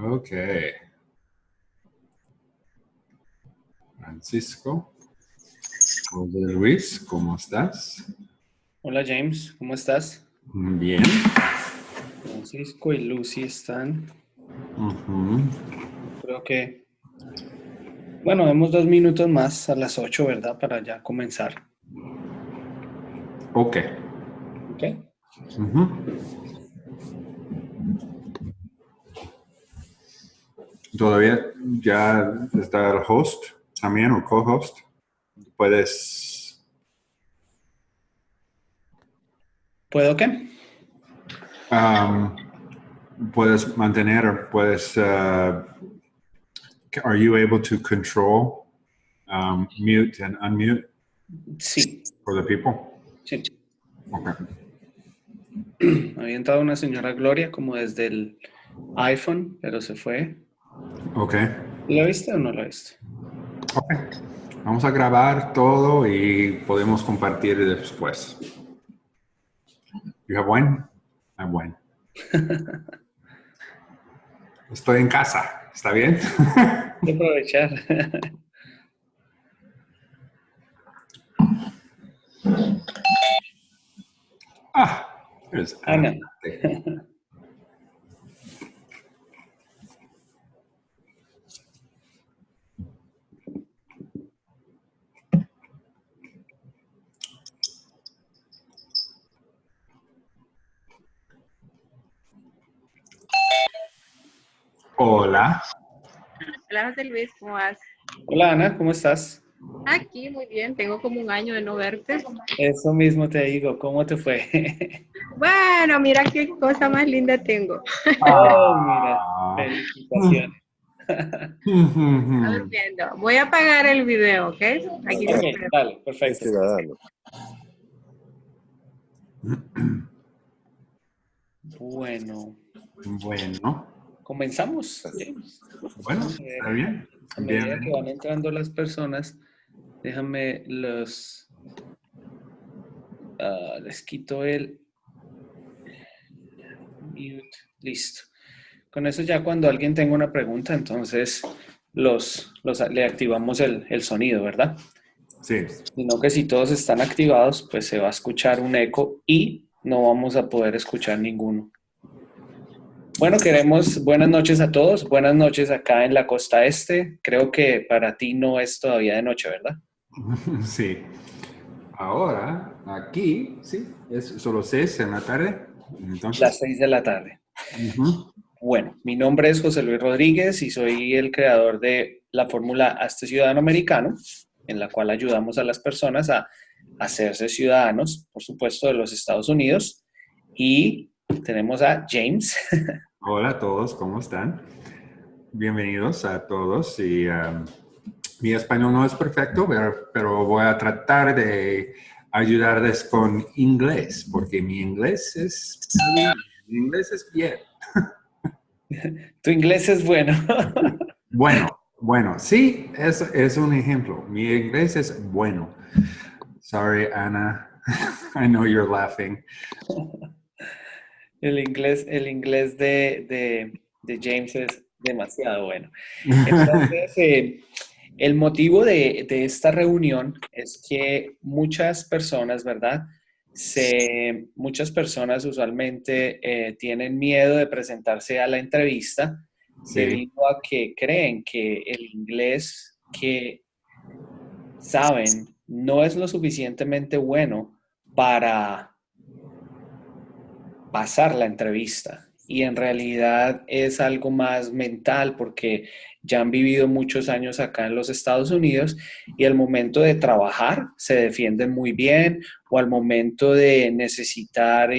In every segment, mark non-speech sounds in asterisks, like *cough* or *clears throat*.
ok. Francisco. José Luis, ¿cómo estás? Hola James, ¿cómo estás? Bien. Francisco y Lucy están. Creo que... Bueno, vemos dos minutos más a las 8, ¿verdad? Para ya comenzar. Ok. Ok. Todavía ya está el host también o co-host. Puedes... ¿Puedo qué? Um, puedes mantener, puedes... Uh, are you able to control um, mute and unmute? Sí. For the people? Sí. Okay. Había entrado una señora Gloria como desde el iPhone, pero se fue. Ok. ¿Lo viste o no lo viste? Ok. Vamos a grabar todo y podemos compartir después. You have one? I have one. *laughs* Estoy en casa. ¿Está bien? *laughs* Voy a aprovechar. *laughs* *laughs* ah, es Ana. Hola. Hola José Luis, ¿cómo vas? Hola Ana, ¿cómo estás? Aquí, muy bien, tengo como un año de no verte. Eso mismo te digo, ¿cómo te fue? *laughs* Bueno, mira qué cosa más linda tengo. *laughs* Oh, mira, felicitaciones. *laughs* Voy a apagar el video, ¿ok? Aquí lo Ok, espero. dale, perfecto. Ciudadano. Bueno, Bueno, comenzamos. Bueno, está bien. A medida que van entrando las personas, déjame los... ah, les quito el... Mute. Listo. Con eso ya cuando alguien tenga una pregunta, entonces los, los, le activamos el, el sonido, ¿verdad? Sí, Sino que si todos están activados, pues se va a escuchar un eco y no vamos a poder escuchar ninguno. Bueno, queremos buenas noches a todos. Buenas noches acá en la costa este. Creo que para ti no es todavía de noche, ¿verdad? *laughs* sí. Ahora, aquí, sí, es solo seis en la tarde. Entonces, Las seis de la tarde. Bueno, mi nombre es José Luis Rodríguez y soy el creador de la fórmula Hazte Ciudadano Americano, en la cual ayudamos a las personas a hacerse ciudadanos, por supuesto, de los Estados Unidos. Y tenemos a James. *laughs* Hola a todos, ¿cómo están? Bienvenidos a todos. Y um, mi español no es perfecto, pero, pero voy a tratar de ayudarles con inglés, porque mi inglés es, mi inglés es bien. *laughs* Tu inglés es bueno. *laughs* Bueno, bueno, sí, es, es un ejemplo. Mi inglés es bueno. Sorry, Ana. *laughs* I know you're laughing. El inglés, el inglés de, de- de James es demasiado bueno. Entonces, eh, el motivo de, de esta reunión es que muchas personas, ¿verdad? Se, muchas personas usualmente eh, tienen miedo de presentarse a la entrevista Sí, debido a que creen que el inglés que saben no es lo suficientemente bueno para pasar la entrevista. Y en realidad es algo más mental porque ya han vivido muchos años acá en los Estados Unidos y al momento de trabajar se defienden muy bien o al momento de necesitar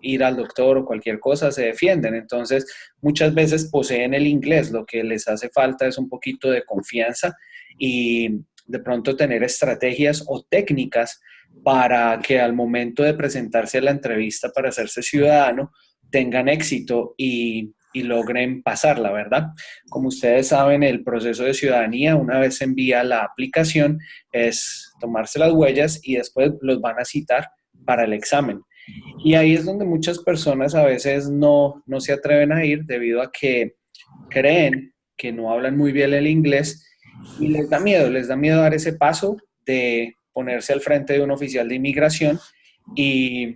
ir al doctor o cualquier cosa se defienden. Entonces, muchas veces poseen el inglés, lo que les hace falta es un poquito de confianza y de pronto tener estrategias o técnicas para que al momento de presentarse a la entrevista para hacerse ciudadano tengan éxito y, y logren pasarla, ¿verdad? Como ustedes saben, el proceso de ciudadanía, una vez se envía la aplicación, es tomarse las huellas y después los van a citar para el examen. Y ahí es donde muchas personas a veces no, no se atreven a ir debido a que creen que no hablan muy bien el inglés y les da miedo, les da miedo dar ese paso de ponerse al frente de un oficial de inmigración y,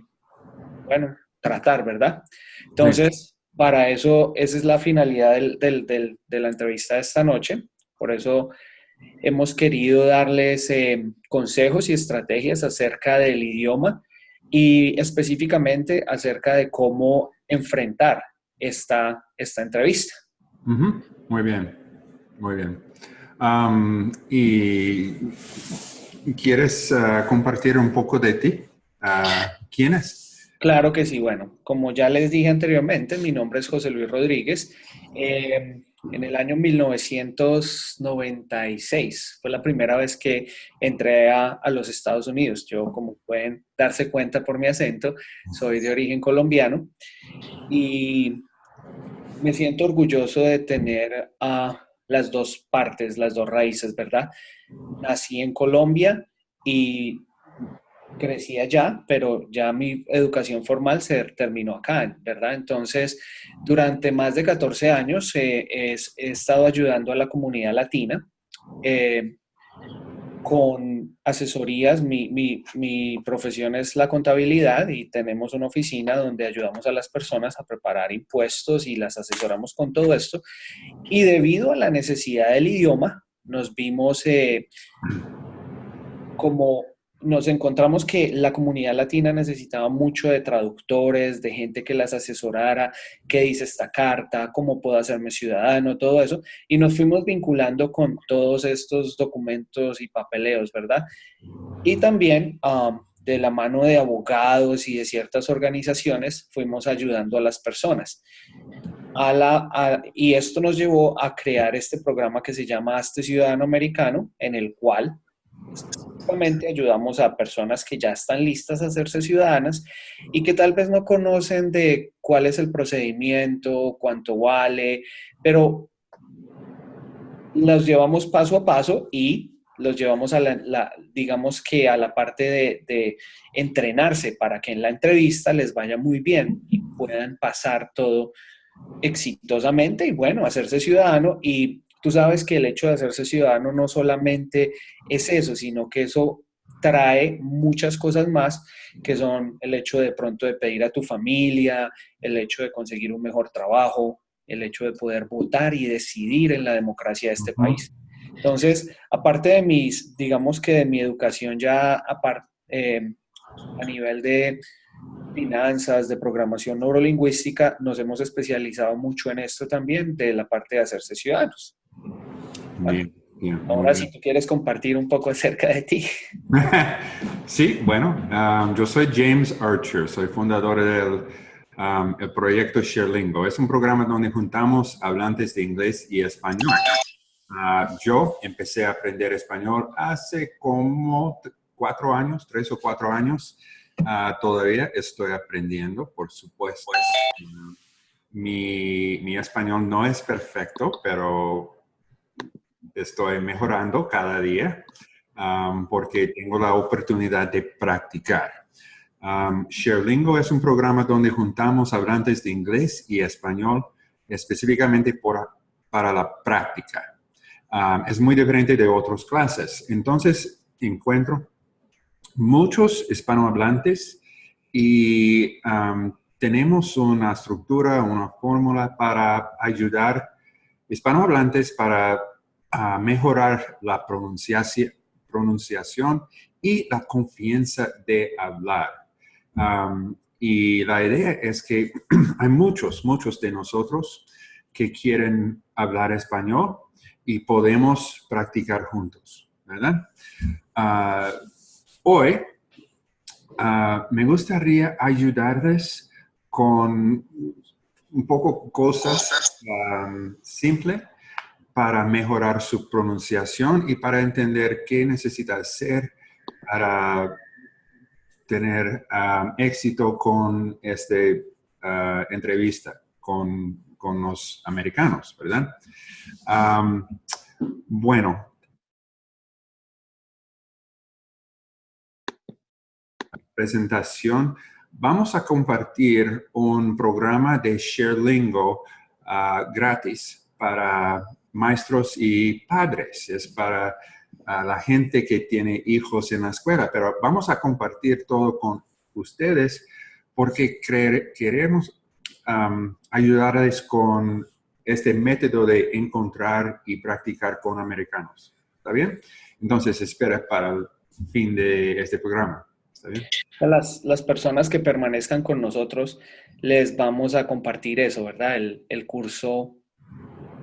bueno, tratar, ¿verdad? Entonces, para eso, esa es la finalidad de la entrevista de esta noche. Por eso hemos querido darles eh, consejos y estrategias acerca del idioma y específicamente acerca de cómo enfrentar esta, esta entrevista. Muy bien, muy bien. ¿Y quieres ah, compartir un poco de ti? Uh, ¿Quién es? Claro que sí. Bueno, como ya les dije anteriormente, mi nombre es José Luis Rodríguez. Eh, en el año 1996 fue la primera vez que entré a, los Estados Unidos. Yo, como pueden darse cuenta por mi acento, soy de origen colombiano y me siento orgulloso de tener a las dos partes, las dos raíces, ¿verdad? Nací en Colombia y crecí allá, pero ya mi educación formal se terminó acá, ¿verdad? Entonces, durante más de 14 años eh, he, estado ayudando a la comunidad latina eh, con asesorías. Mi, mi, mi, profesión es la contabilidad y tenemos una oficina donde ayudamos a las personas a preparar impuestos y las asesoramos con todo esto. Y debido a la necesidad del idioma, nos vimos eh, como nos encontramos que la comunidad latina necesitaba mucho de traductores, de gente que las asesorara, qué dice esta carta, cómo puedo hacerme ciudadano, todo eso, y nos fuimos vinculando con todos estos documentos y papeleos, ¿verdad? Y también um, de la mano de abogados y de ciertas organizaciones fuimos ayudando a las personas. A la, y esto nos llevó a crear este programa que se llama Este Ciudadano Americano, en el cual ayudamos a personas que ya están listas a hacerse ciudadanas y que tal vez no conocen de cuál es el procedimiento, cuánto vale, pero los llevamos paso a paso y los llevamos a la, digamos que a la parte de, de, entrenarse para que en la entrevista les vaya muy bien y puedan pasar todo exitosamente y bueno, hacerse ciudadano y Tú sabes que el hecho de hacerse ciudadano no solamente es eso, sino que eso trae muchas cosas más, que son el hecho de pronto de pedir a tu familia, el hecho de conseguir un mejor trabajo, el hecho de poder votar y decidir en la democracia de este país. Entonces, aparte de mis, digamos que de mi educación ya eh, a nivel de finanzas, de programación neurolingüística, nos hemos especializado mucho en esto también, de la parte de hacerse ciudadanos. Ahora, si tú quieres compartir un poco acerca de ti. *laughs* sí, bueno, um, yo soy James Archer, soy fundador del um, el proyecto ShareLingo. Es un programa donde juntamos hablantes de inglés y español. Uh, yo empecé a aprender español hace como cuatro años, tres o cuatro años. Uh, todavía estoy aprendiendo, por supuesto. mi, mi español no es perfecto, pero estoy mejorando cada día um, porque tengo la oportunidad de practicar. Um, ShareLingo es un programa donde juntamos hablantes de inglés y español específicamente para la práctica. Um, es muy diferente de otras clases. Entonces, encuentro muchos hispanohablantes y tenemos una estructura, una fórmula para ayudar hispanohablantes para a mejorar la pronunciación, pronunciación y la confianza de hablar. y la idea es que *clears throat* hay muchos, muchos de nosotros que quieren hablar español y podemos practicar juntos, ¿verdad? Ah, hoy ah, me gustaría ayudarles con un poco cosas simples para mejorar su pronunciación y para entender qué necesita hacer para tener um, éxito con esta uh, entrevista con, los americanos, ¿verdad? Um, bueno, presentación, vamos a compartir un programa de ShareLingo ah, gratis para maestros y padres. Es para la gente que tiene hijos en la escuela, pero vamos a compartir todo con ustedes porque queremos ayudarles con este método de encontrar y practicar con americanos. ¿Está bien? Entonces, espera para el fin de este programa. Las, las personas que permanezcan con nosotros, les vamos a compartir eso, ¿verdad? El, el curso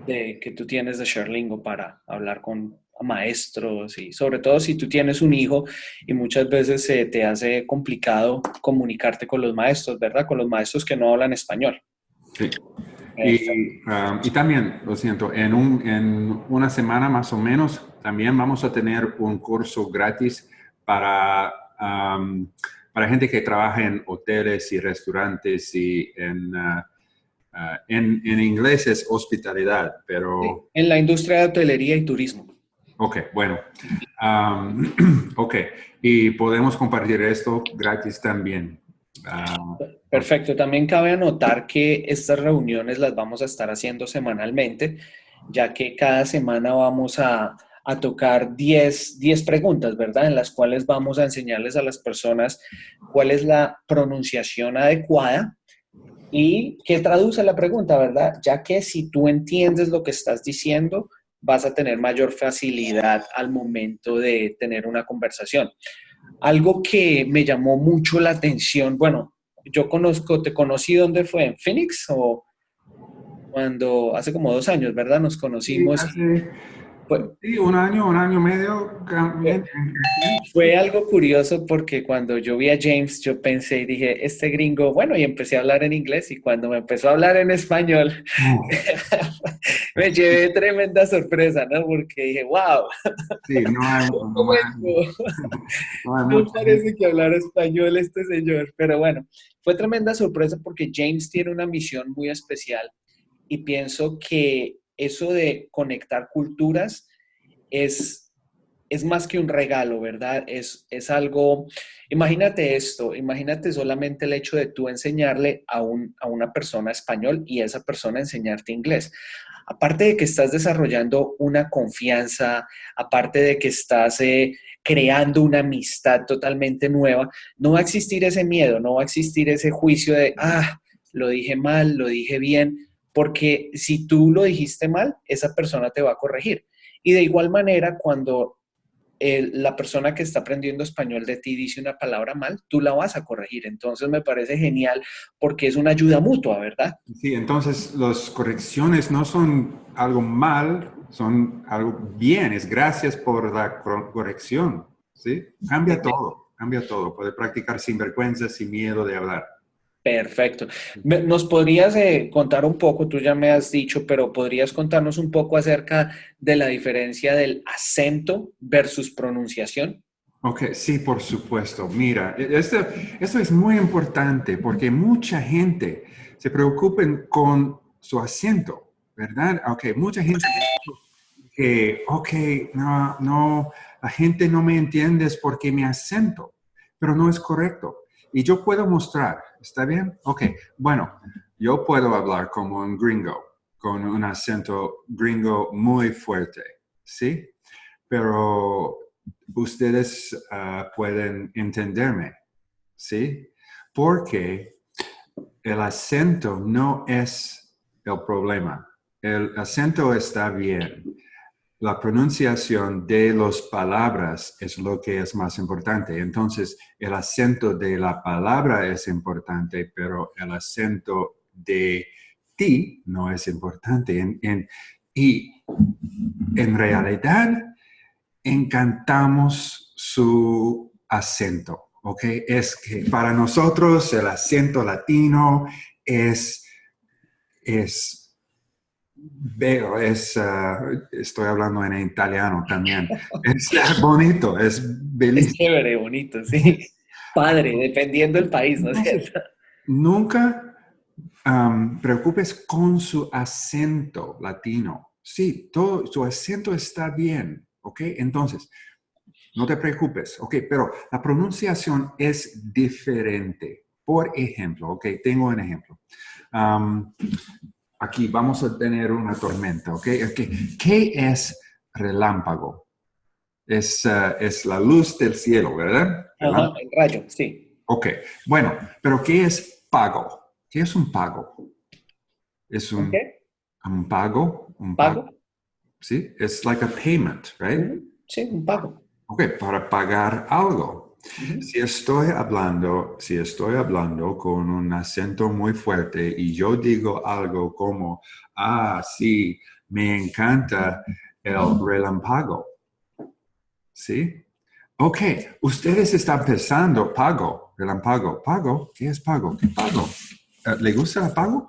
de, que tú tienes de Sherlingo para hablar con maestros y sobre todo si tú tienes un hijo y muchas veces se te hace complicado comunicarte con los maestros, ¿verdad? Con los maestros que no hablan español. Sí. Y, um, y, también, lo siento, en, un, en, una semana más o menos, también vamos a tener un curso gratis para, um, para gente que trabaja en hoteles y restaurantes y en, uh, uh, en, en, inglés es hospitalidad, pero... En la industria de hotelería y turismo. Ok, bueno. Um, *clears throat* ok, y podemos compartir esto gratis también. Uh, Perfecto. También cabe anotar que estas reuniones las vamos a estar haciendo semanalmente, ya que cada semana vamos a, tocar 10, 10 preguntas, ¿verdad? En las cuales vamos a enseñarles a las personas cuál es la pronunciación adecuada y qué traduce la pregunta, ¿verdad? Ya que si tú entiendes lo que estás diciendo, vas a tener mayor facilidad al momento de tener una conversación. Algo que me llamó mucho la atención, bueno, yo conozco, te conocí, ¿dónde fue? ¿En Phoenix? O cuando, hace como dos años, ¿verdad? Nos conocimos. Sí, un año, un año y medio. Fue algo curioso porque cuando yo vi a James, yo pensé y dije, este gringo, bueno, y empecé a hablar en inglés y cuando me empezó a hablar en español, *laughs* me llevé tremenda sorpresa, ¿no? Porque dije, wow. Sí, no hay, *laughs* no, *laughs* no parece que hablar español este señor, pero bueno, fue tremenda sorpresa porque James tiene una misión muy especial y pienso que eso de conectar culturas es, es más que un regalo, ¿verdad? Es, es algo, imagínate esto, imagínate solamente el hecho de tú enseñarle a, un, a una persona español y esa persona enseñarte inglés. Aparte de que estás desarrollando una confianza, aparte de que estás eh, creando una amistad totalmente nueva, no va a existir ese miedo, no va a existir ese juicio de, ah, lo dije mal, lo dije bien, porque si tú lo dijiste mal, esa persona te va a corregir. Y de igual manera, cuando la persona que está aprendiendo español de ti dice una palabra mal, tú la vas a corregir. Entonces me parece genial porque es una ayuda mutua, ¿verdad? Sí, entonces las correcciones no son algo mal, son algo bien. Es gracias por la corrección. ¿sí? Cambia todo, cambia todo. Puede practicar sin vergüenza, sin miedo de hablar. Perfecto. ¿Nos podrías eh, contar un poco, tú ya me has dicho, pero podrías contarnos un poco acerca de la diferencia del acento versus pronunciación? Ok, sí, por supuesto. Mira, e, esto, esto es muy importante porque mucha gente se preocupa con su acento, ¿verdad? Ok, mucha gente que, ok, no, no, la gente no me entiende porque mi acento, pero no es correcto. Y yo puedo mostrar, ¿está bien? Ok, bueno, yo puedo hablar como un gringo, con un acento gringo muy fuerte, ¿sí? Pero ustedes ah, pueden entenderme, ¿sí? Porque el acento no es el problema. El acento está bien la pronunciación de las palabras es lo que es más importante. Entonces, el acento de la palabra es importante, pero el acento de ti no es importante. y en realidad, encantamos su acento, ¿ok? Es que para nosotros el acento latino es, es Veo, es, ah, estoy hablando en italiano también. Es bonito, es bellísimo. Es chévere, bonito, sí. Padre, dependiendo del país, ¿no es cierto? Nunca preocupes con su acento latino. Sí, todo su acento está bien, ¿ok? Entonces, no te preocupes, ok, pero la pronunciación es diferente. Por ejemplo, ok, tengo un ejemplo. Aquí vamos a tener una tormenta, ok. ¿Qué es relámpago? Es, eh, es la luz del cielo, ¿verdad? Ajá, el rayo, sí. Ok, bueno, pero ¿qué es pago? ¿Qué es un pago? Es un, un pago. Un pago. Sí, es like a payment, right? Sí, un pago. Ok, para pagar algo. Si estoy hablando, si estoy hablando con un acento muy fuerte y yo digo algo como, ah, sí, me encanta el relámpago. ¿Sí? Ok, ustedes están pensando, pago, relámpago, pago, ¿qué es pago? ¿Qué pago? Eh, ¿Le gusta el pago?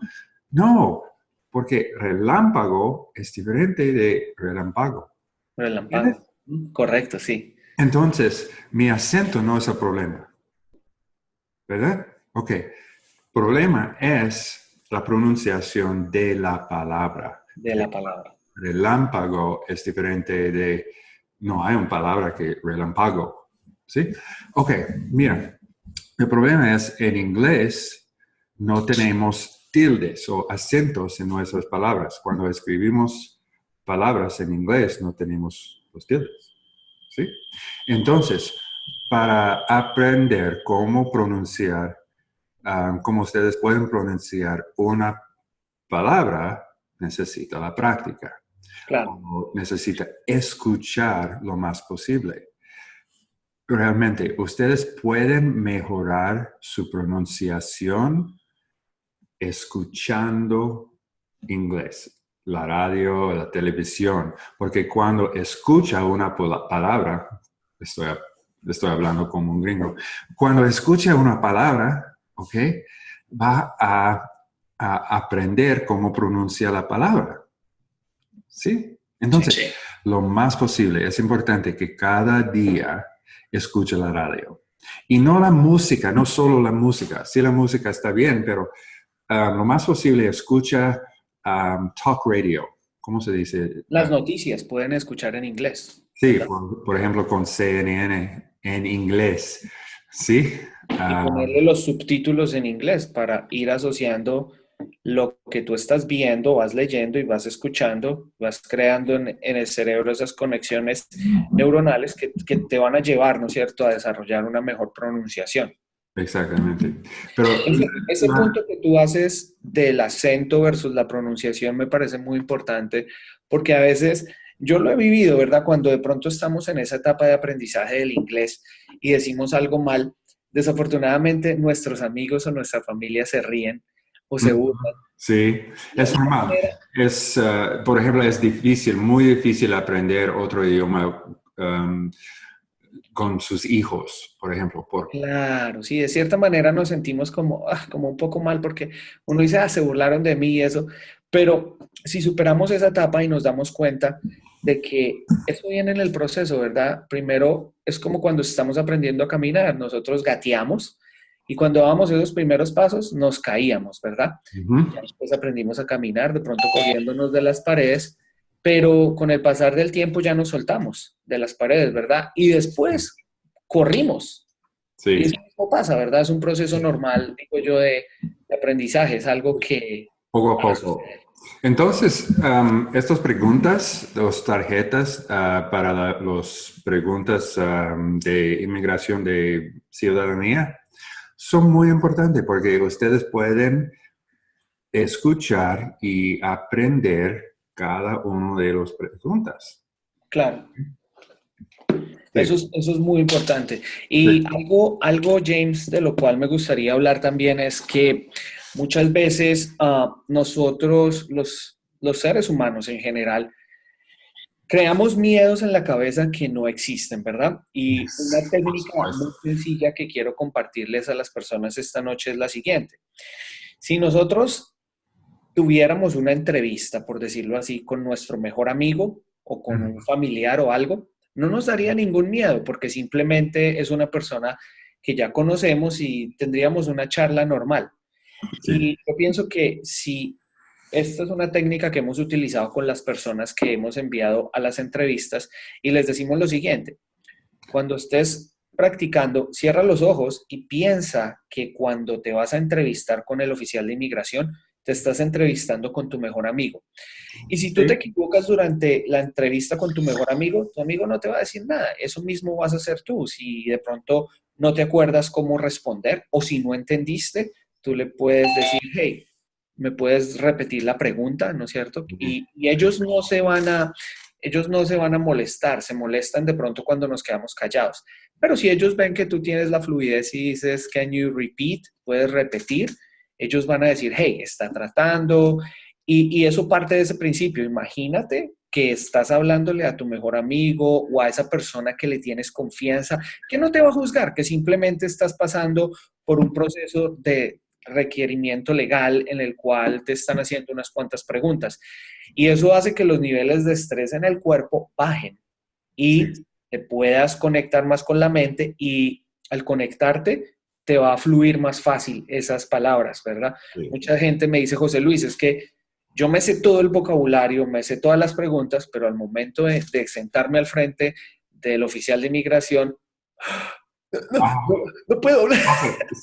No, porque relámpago es diferente de relámpago. Relámpago. Correcto, sí. Entonces, mi acento no es el problema. ¿Verdad? Ok. Problema es la pronunciación de la palabra. De la palabra. Relámpago es diferente de, no hay una palabra que relámpago. ¿Sí? Ok, mira, el problema es en inglés no tenemos tildes o acentos en nuestras palabras. Cuando escribimos palabras en inglés no tenemos los tildes. ¿Sí? Entonces, para aprender cómo pronunciar, um, cómo ustedes pueden pronunciar una palabra, necesita la práctica. Claro. necesita escuchar lo más posible. Realmente, ustedes pueden mejorar su pronunciación escuchando inglés la radio, la televisión, porque cuando escucha una palabra, estoy, estoy hablando como un gringo, cuando escucha una palabra, ¿ok? Va a, aprender cómo pronuncia la palabra. ¿Sí? Entonces, lo más posible, es importante que cada día escuche la radio. Y no la música, no solo la música. Sí, la música está bien, pero ah, lo más posible escucha Um, talk radio. ¿Cómo se dice? Las noticias pueden escuchar en inglés. Sí, por, ejemplo con CNN en inglés. Sí. Y ah. ponerle los subtítulos en inglés para ir asociando lo que tú estás viendo, vas leyendo y vas escuchando, vas creando en, el cerebro esas conexiones neuronales que, que, te van a llevar, ¿no es cierto?, a desarrollar una mejor pronunciación. Exactamente. Pero ese, punto que tú haces del acento versus la pronunciación me parece muy importante porque a veces yo lo he vivido, ¿verdad? Cuando de pronto estamos en esa etapa de aprendizaje del inglés y decimos algo mal, desafortunadamente nuestros amigos o nuestra familia se ríen o se burlan. Sí, es normal. Es, uh, por ejemplo, es difícil, muy difícil aprender otro idioma. Um, con sus hijos, por ejemplo. Por... Claro, sí, de cierta manera nos sentimos como, ah, como un poco mal porque uno dice, ah, se burlaron de mí y eso, pero si superamos esa etapa y nos damos cuenta de que eso viene en el proceso, ¿verdad? Primero es como cuando estamos aprendiendo a caminar, nosotros gateamos y cuando dábamos esos primeros pasos nos caíamos, ¿verdad? después aprendimos a caminar, de pronto cogiéndonos de las paredes pero con el pasar del tiempo ya nos soltamos de las paredes, ¿verdad? Y después corrimos. Sí. Y eso pasa, ¿verdad? Es un proceso normal, digo yo, de, aprendizaje, es algo que... Poco a poco. Entonces, estas preguntas, las tarjetas uh, para las preguntas de inmigración de ciudadanía, son muy importantes porque ustedes pueden escuchar y aprender cada uno de los preguntas. Claro. Eso, es, muy importante. Y algo, algo, James, de lo cual me gustaría hablar también es que muchas veces ah, nosotros, los, los seres humanos en general, creamos miedos en la cabeza que no existen, ¿verdad? Y una técnica muy sencilla que quiero compartirles a las personas esta noche es la siguiente. Si nosotros tuviéramos una entrevista, por decirlo así, con nuestro mejor amigo o con un familiar o algo, no nos daría ningún miedo porque simplemente es una persona que ya conocemos y tendríamos una charla normal. Y yo pienso que si esta es una técnica que hemos utilizado con las personas que hemos enviado a las entrevistas y les decimos lo siguiente, Cuando estés practicando, cierra los ojos y piensa que cuando te vas a entrevistar con el oficial de inmigración, te estás entrevistando con tu mejor amigo. Y si tú te equivocas durante la entrevista con tu mejor amigo, tu amigo no te va a decir nada. Eso mismo vas a hacer tú. Si de pronto no te acuerdas cómo responder o si no entendiste, tú le puedes decir, hey, me puedes repetir la pregunta, ¿no es cierto? Y, y, ellos no se van a, ellos no se van a molestar, se molestan de pronto cuando nos quedamos callados. Pero si ellos ven que tú tienes la fluidez y dices, can you repeat? Puedes repetir. Ellos van a decir, hey, está tratando. Y, y eso parte de ese principio. Imagínate que estás hablándole a tu mejor amigo o a esa persona que le tienes confianza, que no te va a juzgar, que simplemente estás pasando por un proceso de requerimiento legal en el cual te están haciendo unas cuantas preguntas. Y eso hace que los niveles de estrés en el cuerpo bajen y te puedas conectar más con la mente y al conectarte te va a fluir más fácil esas palabras, ¿verdad? Mucha gente me dice, José Luis, es que yo me sé todo el vocabulario, me sé todas las preguntas, pero al momento de, sentarme al frente del oficial de inmigración, no, ah. puedo hablar.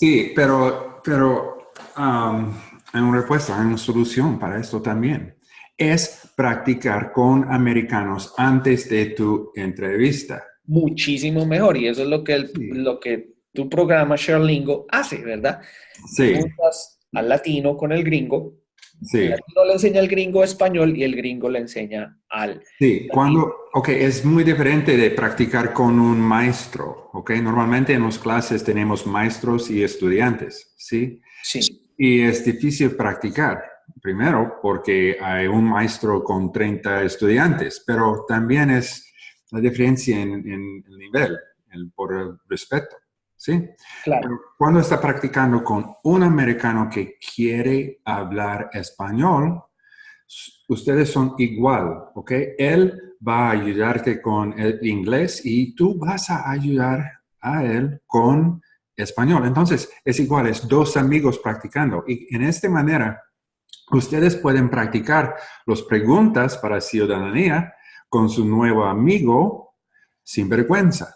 Sí, pero, pero um, hay una respuesta, hay una solución para esto también es practicar con americanos antes de tu entrevista. Muchísimo mejor y eso es lo que, lo que tu programa Sherlingo hace, ¿verdad? Sí. al latino con el gringo. Sí. El latino le enseña al gringo español y el gringo le enseña al... Sí, cuando, ok, es muy diferente de practicar con un maestro, ok. Normalmente en las clases tenemos maestros y estudiantes, ¿sí? Sí. Y es difícil practicar primero porque hay un maestro con 30 estudiantes, pero también es la diferencia en, el nivel, por el respeto. ¿Sí? Claro. cuando está practicando con un americano que quiere hablar español, ustedes son igual, ¿ok? Él va a ayudarte con el inglés y tú vas a ayudar a él con español. Entonces, es igual, es dos amigos practicando. Y en esta manera, Ustedes pueden practicar las preguntas para ciudadanía con su nuevo amigo sin vergüenza.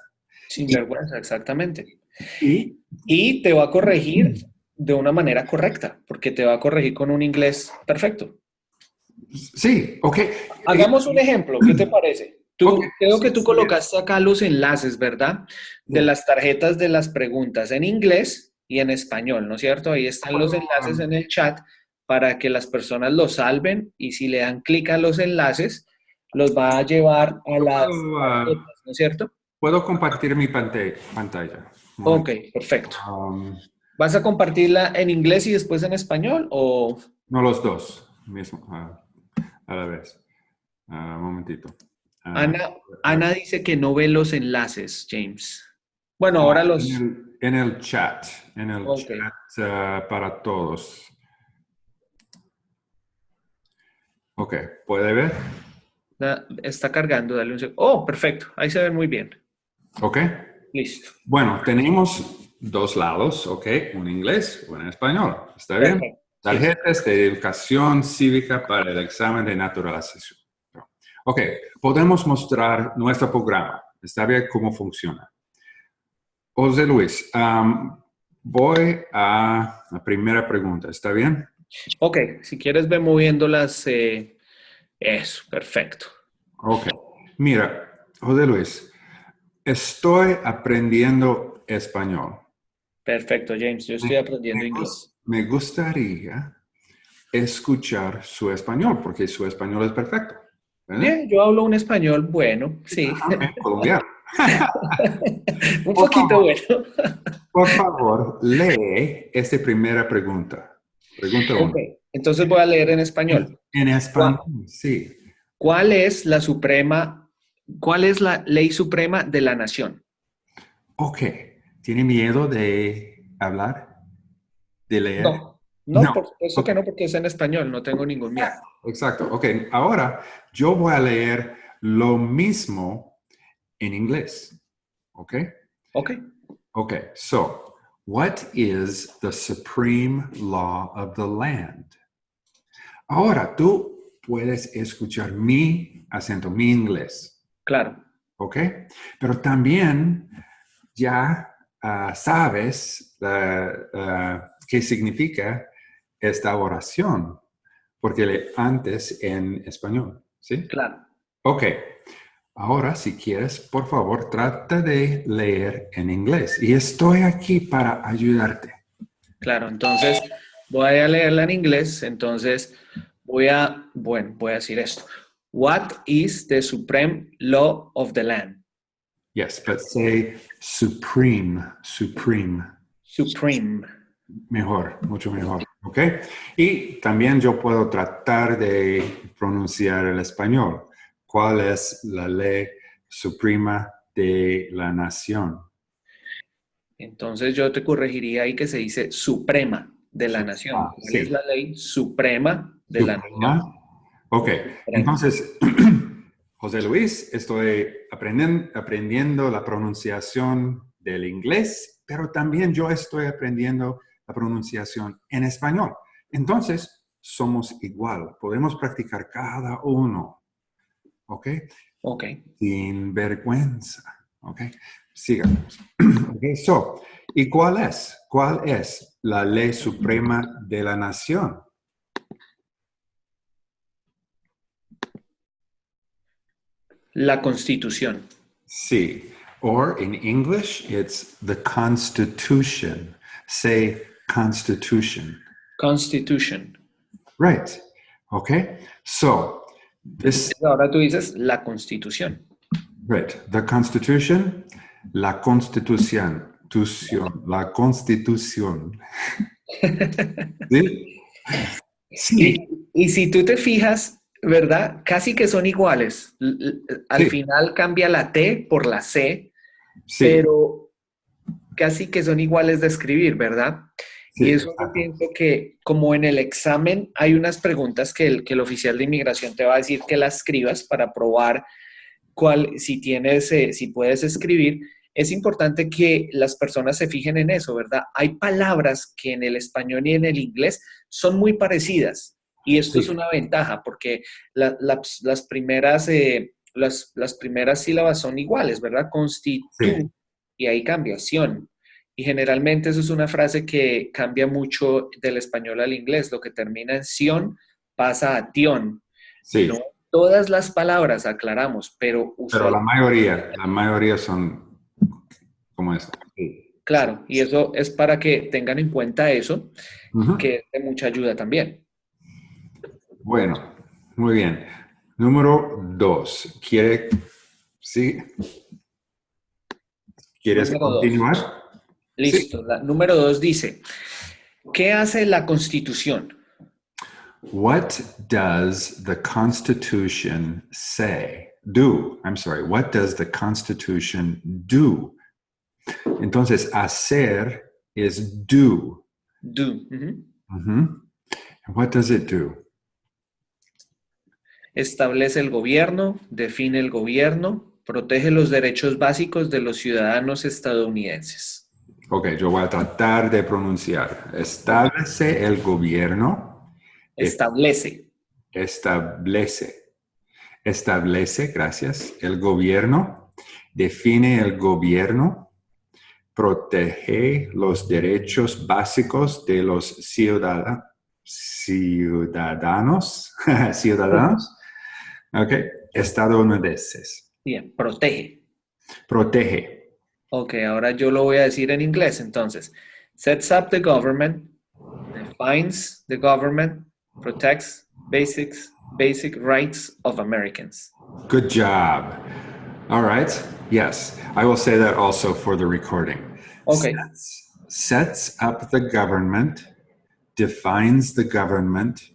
Sin vergüenza, exactamente. ¿Y? y te va a corregir de una manera correcta, porque te va a corregir con un inglés perfecto. Sí, ok. Hagamos un ejemplo, ¿qué te parece? Tú, Creo que tú colocaste acá los enlaces, ¿verdad? De las tarjetas de las preguntas en inglés y en español, ¿no es cierto? Ahí están los enlaces en el chat para que las personas lo salven y si le dan clic a los enlaces, los va a llevar a las... Ah, ¿No es cierto? Puedo compartir mi pantalla. Ok, perfecto. Um, ¿Vas a compartirla en inglés y después en español o...? No, los dos, mismo, a la vez. un momentito. Ah, Ana, Ana dice que no ve los enlaces, James. Bueno, ahora los... En el, chat, en el chat para todos. Ok, ¿puede ver? Está cargando, dale un segundo. Oh, perfecto, ahí se ve muy bien. Ok. Listo. Bueno, tenemos dos lados, ok, un inglés, un español. ¿Está bien? Tarjetas de educación cívica para el examen de naturalización. Ok, podemos mostrar nuestro programa. ¿Está bien cómo funciona? José Luis, voy a la primera pregunta. ¿Está bien? Ok, si quieres ve moviéndolas. Eh, eso, perfecto. Ok. Mira, José Luis, estoy aprendiendo español. Perfecto, James. Yo estoy aprendiendo inglés. Me gustaría escuchar su español, porque su español es perfecto. Bien, yo hablo un español bueno, sí. Colombiano. *laughs* un poquito bueno. por favor, lee esta primera pregunta. Pregunta Entonces voy a leer en español. En español, sí. ¿Cuál es la suprema, cuál es la ley suprema de la nación? Ok. ¿Tiene miedo de hablar? ¿De leer? No, no, por supuesto que no, porque es en español, no tengo ningún miedo. Exacto. Ok, ahora yo voy a leer lo mismo en inglés. ¿Ok? Ok. Ok, so What is the supreme law of the land? Ahora tú puedes escuchar mi acento, mi inglés. Claro. ¿ok? Pero también ya ah, sabes ah, ah, qué significa esta oración, porque le antes en español, ¿sí? Claro. Ok. Ahora, si quieres, por favor, trata de leer en inglés. Y estoy aquí para ayudarte. Claro, entonces voy a leerla en inglés. Entonces voy a, bueno, voy a decir esto. What is the supreme law of the land? Yes, but say supreme, supreme. Supreme. Mejor, mucho mejor. ¿Ok? Y también yo puedo tratar de pronunciar el español. ¿Cuál es la ley suprema de la nación? Entonces yo te corregiría ahí que se dice suprema de la nación. Ah, ¿Cuál sí. es la ley suprema de la nación? Ok, entonces, *clears throat* José Luis, estoy aprendiendo la pronunciación del inglés, pero también yo estoy aprendiendo la pronunciación en español. Entonces, somos igual, podemos practicar cada uno, ¿ok? Ok. Sin vergüenza, ¿ok? Sigamos. *clears throat* Ok, so, ¿y cuál es? ¿Cuál es la ley suprema de la nación? La constitución. Sí. Or in English, it's the Constitution. Say Constitution. Constitution. Right. Okay. So this Ahora tú dices la constitución. right. The Constitution, la Constitución, Tución, la Constitución. ¿Sí? *laughs* Sí. Y, y si tú te fijas, ¿verdad? Casi que son iguales. Al Sí. final cambia la T por la C, Sí. pero casi que son iguales de escribir, ¿verdad? sí, y eso yo pienso que como en el examen hay unas preguntas que el, que el oficial de inmigración te va a decir que las escribas para probar cuál, si tienes, eh, si puedes escribir, es importante que las personas se fijen en eso, ¿verdad? Hay palabras que en el español y en el inglés son muy parecidas y esto Sí. es una ventaja porque la- las, las primeras, eh, las, las primeras sílabas son iguales, ¿verdad? Constitu Sí. y hay cambiación. Y generalmente eso es una frase que cambia mucho del español al inglés. Lo que termina en sion pasa a tion. Sí. No todas las palabras aclaramos, pero, Pero la mayoría, la mayoría son como. Sí. claro, y eso es para que tengan en cuenta eso, que es de mucha ayuda también. Bueno, muy bien. Número dos. ¿Quiere, sí? ¿Quieres Número dos. continuar? Listo. La, número dos dice, ¿qué hace la constitución? What does the Constitution say? Do. I'm sorry. What does the Constitution do? Entonces, hacer is do. Do. And what does it do? Establece el gobierno, define el gobierno, protege los derechos básicos de los ciudadanos estadounidenses. Ok, yo voy a tratar de pronunciar. Establece el gobierno. Establece. Establece. Establece, gracias, el gobierno. Define el gobierno. Protege los derechos básicos de los ciudada- ciudadanos. *laughs* ciudadanos. Ok, estadounidenses. Bien, protege. Protege. Ok, ahora yo lo voy a decir en inglés entonces. Sets up the government, defines the government, protects basics, basic rights of Americans. Good job. All right. Yes, I will say that also for the recording. Okay. Sets, sets up the government, defines the government,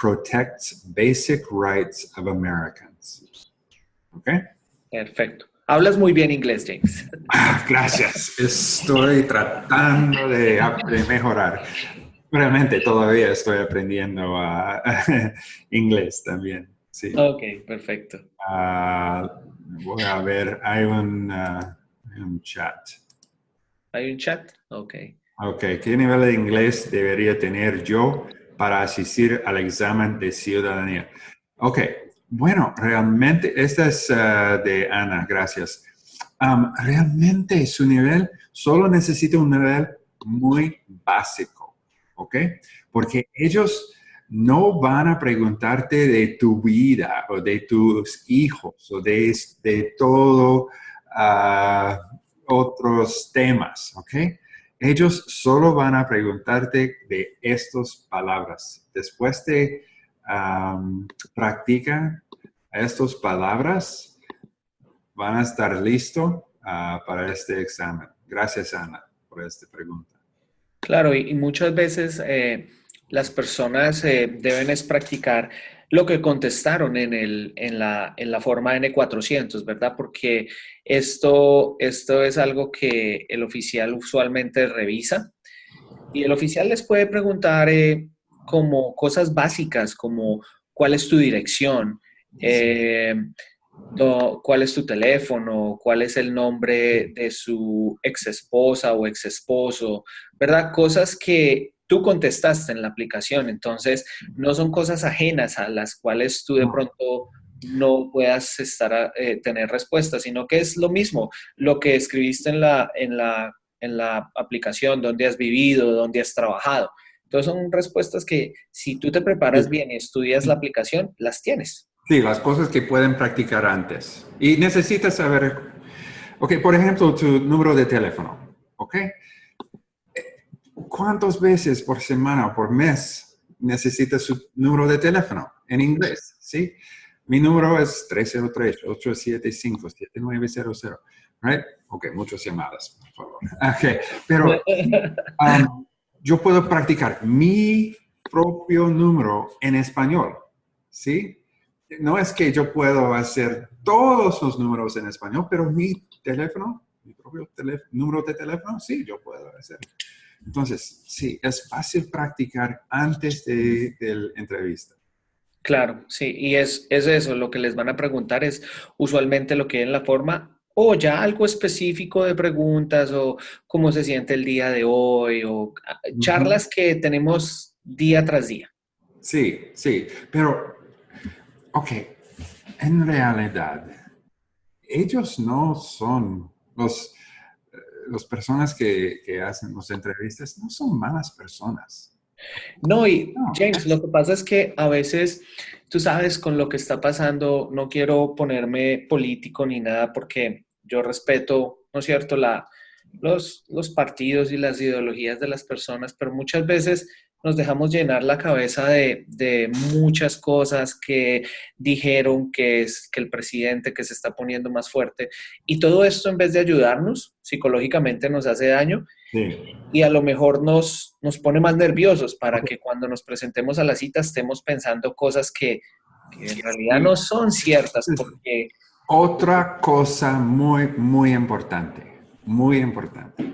protects basic rights of Americans. Okay? Perfecto. Hablas muy bien inglés, James. Ah, Gracias. Estoy tratando de, de mejorar. Realmente todavía estoy aprendiendo ah, *laughs* inglés también. Sí. Ok, perfecto. Ah, voy a ver, hay un, un chat. ¿Hay un chat? Ok. Ok, ¿qué nivel de inglés debería tener yo para asistir al examen de ciudadanía? Ok, Bueno, realmente, esta es uh, de Ana, gracias. Realmente su nivel solo necesita un nivel muy básico, ¿ok? Porque ellos no van a preguntarte de tu vida o de tus hijos o de, de todo uh, otros temas, ¿ok? Ellos solo van a preguntarte de estas palabras. Después de um, practicar estas palabras, van a estar listos uh, para este examen. Gracias, Ana, por esta pregunta. Claro, y, muchas veces eh, las personas eh, deben practicar lo que contestaron en, el, en, la, en la forma N400, ¿verdad? Porque esto, esto es algo que el oficial usualmente revisa y el oficial les puede preguntar eh, como cosas básicas, como cuál es tu dirección, eh, cuál es tu teléfono, cuál es el nombre de su ex esposa o ex esposo, ¿verdad? Cosas que tú contestaste en la aplicación, entonces no son cosas ajenas a las cuales tú de pronto no puedas estar eh, tener respuesta, sino que es lo mismo, lo que escribiste en la, en la, en la aplicación, dónde has vivido, dónde has trabajado. Entonces son respuestas que si tú te preparas bien y estudias la aplicación, las tienes. Sí, las cosas que pueden practicar antes. Y necesitas saber, ok, por ejemplo, tu número de teléfono, ok. ¿Cuántas veces por semana o por mes necesita su número de teléfono en inglés? ¿Sí? Mi número es 303-875-7900. Right? Ok, muchas llamadas, por favor. Ok, pero *laughs* um, yo puedo practicar mi propio número en español. ¿Sí? No es que yo puedo hacer todos los números en español, pero mi teléfono, mi propio número de teléfono, sí, yo puedo hacer. Entonces, sí, es fácil practicar antes de, la entrevista. Claro, sí, y es, es eso, lo que les van a preguntar es usualmente lo que en la forma o ya algo específico de preguntas o cómo se siente el día de hoy o ah, charlas que tenemos día tras día. Sí, sí, pero, ok, en realidad, ellos no son los las personas que, hacen las entrevistas no son malas personas. No, y James, lo que pasa es que a veces, tú sabes, con lo que está pasando, no quiero ponerme político ni nada porque yo respeto, ¿no es cierto?, la, los, los partidos y las ideologías de las personas, pero muchas veces nos dejamos llenar la cabeza de, muchas cosas que dijeron que es que el presidente que se está poniendo más fuerte. Y todo esto en vez de ayudarnos psicológicamente nos hace daño y a lo mejor nos, nos pone más nerviosos para que cuando nos presentemos a la cita estemos pensando cosas que, que en realidad no son ciertas porque... Otra cosa muy, muy importante, muy importante.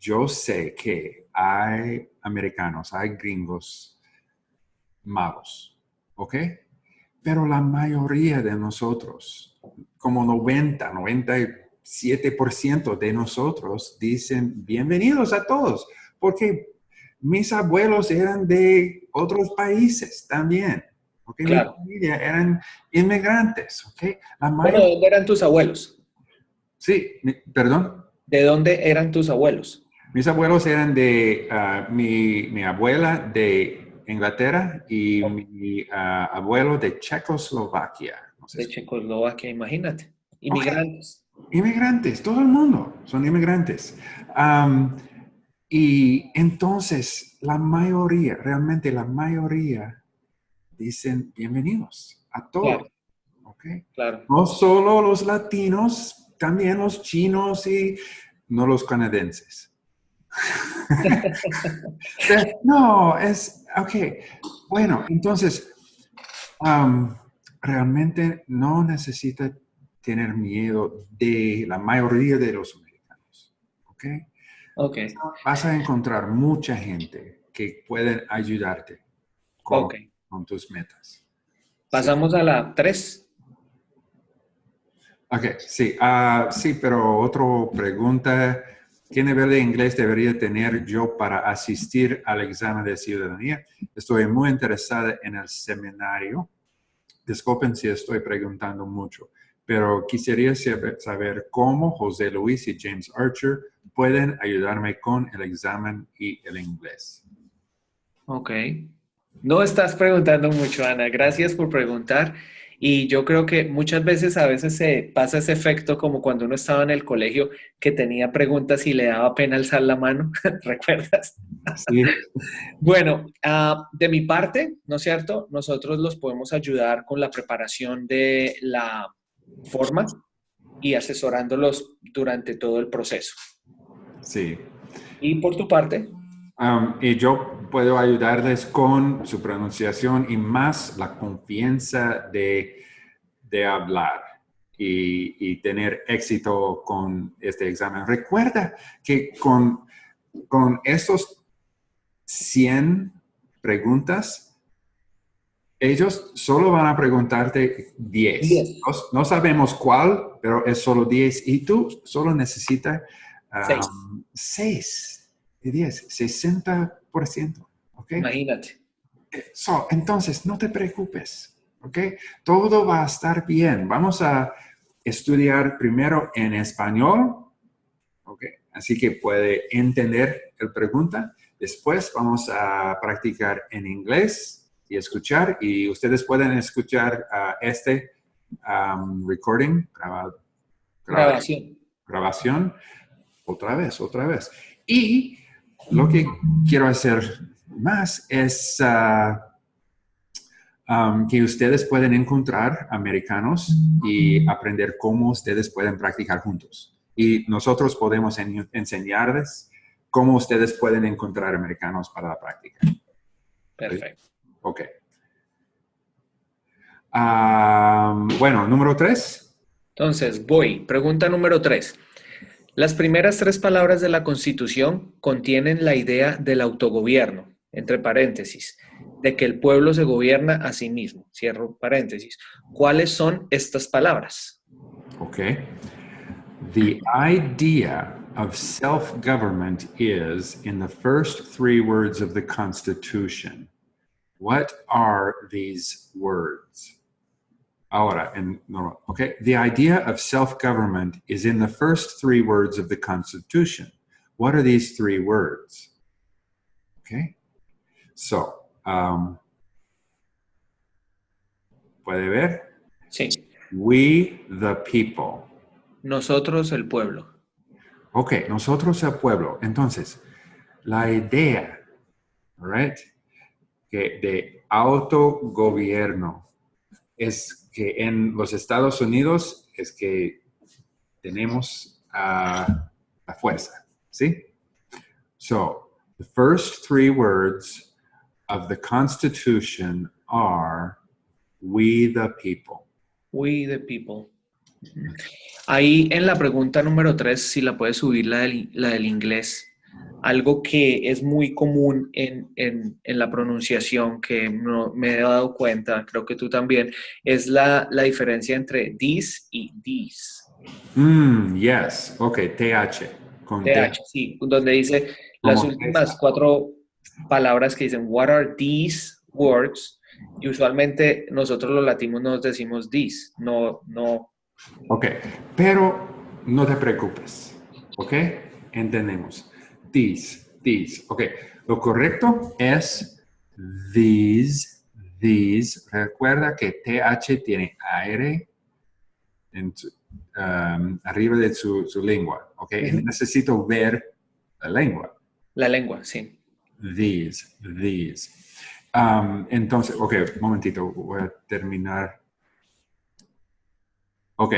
Yo sé que hay americanos, hay gringos malos, ¿ok? Pero la mayoría de nosotros, como 90, 97% de nosotros dicen bienvenidos a todos, porque mis abuelos eran de otros países también. ¿ok? Mi familia eran inmigrantes, ¿ok? ¿De dónde eran tus abuelos? Sí, perdón. ¿De dónde eran tus abuelos? Mis abuelos eran de, ah, mi, abuela de Inglaterra y mi ah, abuelo de Checoslovaquia. de Checoslovaquia, imagínate. Inmigrantes. Inmigrantes, todo el mundo son inmigrantes. y entonces la mayoría, realmente la mayoría, dicen bienvenidos a todos. Claro. No solo los latinos, también los chinos y no los canadienses. *laughs* no, es, ok, bueno, entonces, realmente no necesita tener miedo de la mayoría de los americanos, ¿ok? Ok. Vas a encontrar mucha gente que puede ayudarte con, tus metas. Pasamos a la 3. Ok, sí, uh, sí, pero otra pregunta ¿Qué nivel de inglés debería tener yo para asistir al examen de ciudadanía? Estoy muy interesada en el seminario disculpen si estoy preguntando mucho, pero quisiera saber, cómo José Luis y James Archer pueden ayudarme con el examen y el inglés. Ok. No estás preguntando mucho, Ana. Gracias por preguntar. Y yo creo que muchas veces a veces se pasa ese efecto como cuando uno estaba en el colegio que tenía preguntas y le daba pena alzar la mano, *laughs* ¿recuerdas? Sí. bueno, ah, de mi parte, ¿no es cierto? Nosotros los podemos ayudar con la preparación de la forma y asesorándolos durante todo el proceso. Sí. ¿Y por tu parte? Um, y yo puedo ayudarles con su pronunciación y más la confianza de, de hablar y, y, tener éxito con este examen. Recuerda que con, con estos 100 preguntas, ellos solo van a preguntarte 10. No, no, sabemos cuál, pero es solo 10 y tú solo necesitas 6. Um, 10, 60%. ¿ok? Imagínate. Eh, so, entonces, no te preocupes, ¿ok? Todo va a estar bien. Vamos a estudiar primero en español, ¿ok? Así que puede entender la pregunta. Después vamos a practicar en inglés y escuchar. Y ustedes pueden escuchar uh, este um, recording, graba, graba, grabación. Grabación. Otra vez, otra vez. Y lo que quiero hacer más es uh, um, que ustedes pueden encontrar americanos y aprender cómo ustedes pueden practicar juntos. Y nosotros podemos enseñarles cómo ustedes pueden encontrar americanos para la práctica. Perfecto. Ok. Um, bueno, número tres. Entonces, voy. Pregunta número tres. Las primeras tres palabras de la Constitución contienen la idea del autogobierno, entre paréntesis, de que el pueblo se gobierna a sí mismo, cierro paréntesis. ¿Cuáles son estas palabras? Ok. The idea of self-government is in the first three words of the Constitution. What are these words? Ahora, en normal. Okay, the idea of self-government is in the first three words of the Constitution. What are these three words? Okay, so, um, ¿puede ver? Sí. We the people. Nosotros el pueblo. Ok, nosotros el pueblo. Entonces, la idea, right, que de autogobierno es que en los Estados Unidos es que tenemos uh, la fuerza, ¿sí? So, the first three words of the Constitution are we the people. We the people. Ahí en la pregunta número tres, si la puedes subir la del, la del inglés, algo que es muy común en, en, en la pronunciación, que no, me he dado cuenta, creo que tú también, es la, la diferencia entre this y these. Mm, yes, ok, TH. Con TH, sí, donde dice las últimas esa? cuatro palabras que dicen, what are these words? Y usualmente nosotros los latinos nos decimos these, no, no. Ok, pero no te preocupes, ok, entendemos these, these. Ok, lo correcto es these, these. Recuerda que TH tiene aire en um, arriba de su, su lengua. Ok, uh -huh. necesito ver la lengua. La lengua, sí. These, these. Um, entonces, ok, un momentito, voy a terminar. Ok,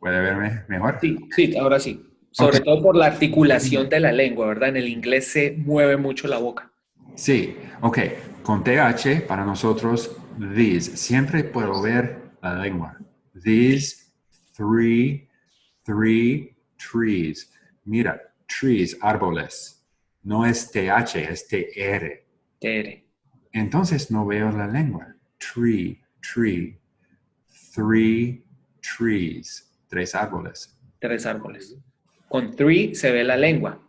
¿puede verme mejor? Sí, sí, ahora sí. Sobre okay. todo por la articulación de la lengua, ¿verdad? En el inglés se mueve mucho la boca. Sí, ok. Con TH, para nosotros, these. Siempre puedo ver la lengua. These three, three trees. Mira, trees, árboles. No es TH, es TR. TR. Entonces no veo la lengua. Tree, tree. Three trees. Tres árboles. Tres árboles. Con three se ve la lengua.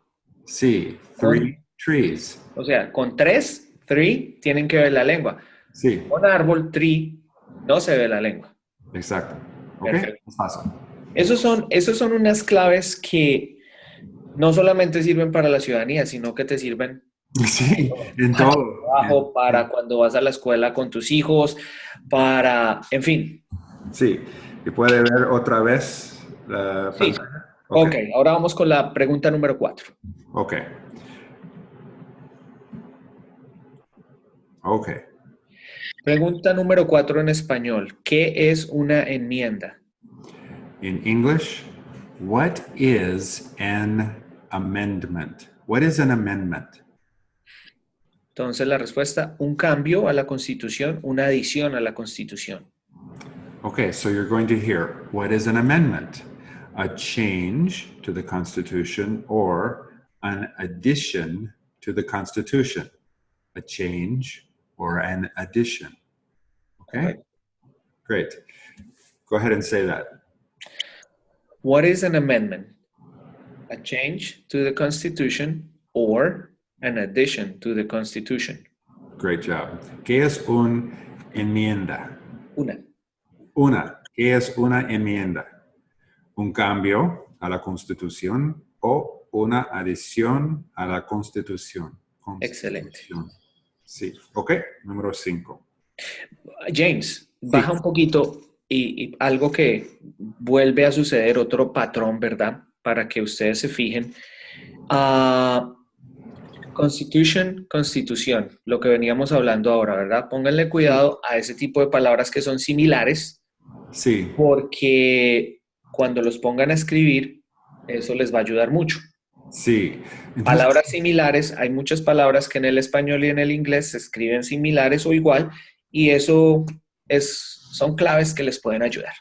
Sí, three con, trees. O sea, con tres, three, tienen que ver la lengua. Sí. Con árbol, tree, No se ve la lengua. Exacto. ¿Ok? Perfecto. Es fácil. Esos son, esos son unas claves que no solamente sirven para la ciudadanía, sino que te sirven *laughs* Sí, en para todo. el trabajo, para cuando vas a la escuela con tus hijos, para, en fin. Sí. Y puede ver otra vez la Sí. Ok, ahora vamos con la pregunta número cuatro. Ok. Ok. Pregunta número cuatro en español. ¿Qué es una enmienda? In English, what is an amendment? What is an amendment? Entonces la respuesta, un cambio a la Constitución, una adición a la Constitución. Okay, so you're going to hear what is an amendment? A change to the Constitution or an addition to the Constitution. A change or an addition. Okay? Great. Go ahead and say that. What is an amendment? A change to the Constitution or an addition to the Constitution. Great job. ¿Qué es un enmienda? Una. Una. ¿Qué es una enmienda? Un cambio a la Constitución o una adición a la Constitución. Excelente. Sí. Ok. Número cinco. James, baja un poquito y, y algo que vuelve a suceder, otro patrón, ¿verdad? Para que ustedes se fijen. Ah, Constitution, constitución, lo que veníamos hablando ahora, ¿verdad? Pónganle cuidado a ese tipo de palabras que son similares, Sí. porque cuando los pongan a escribir, eso les va a ayudar mucho. Sí. Entonces, Palabras similares, hay muchas palabras que en el español y en el inglés se escriben similares o igual, y eso es, son claves que les pueden ayudar.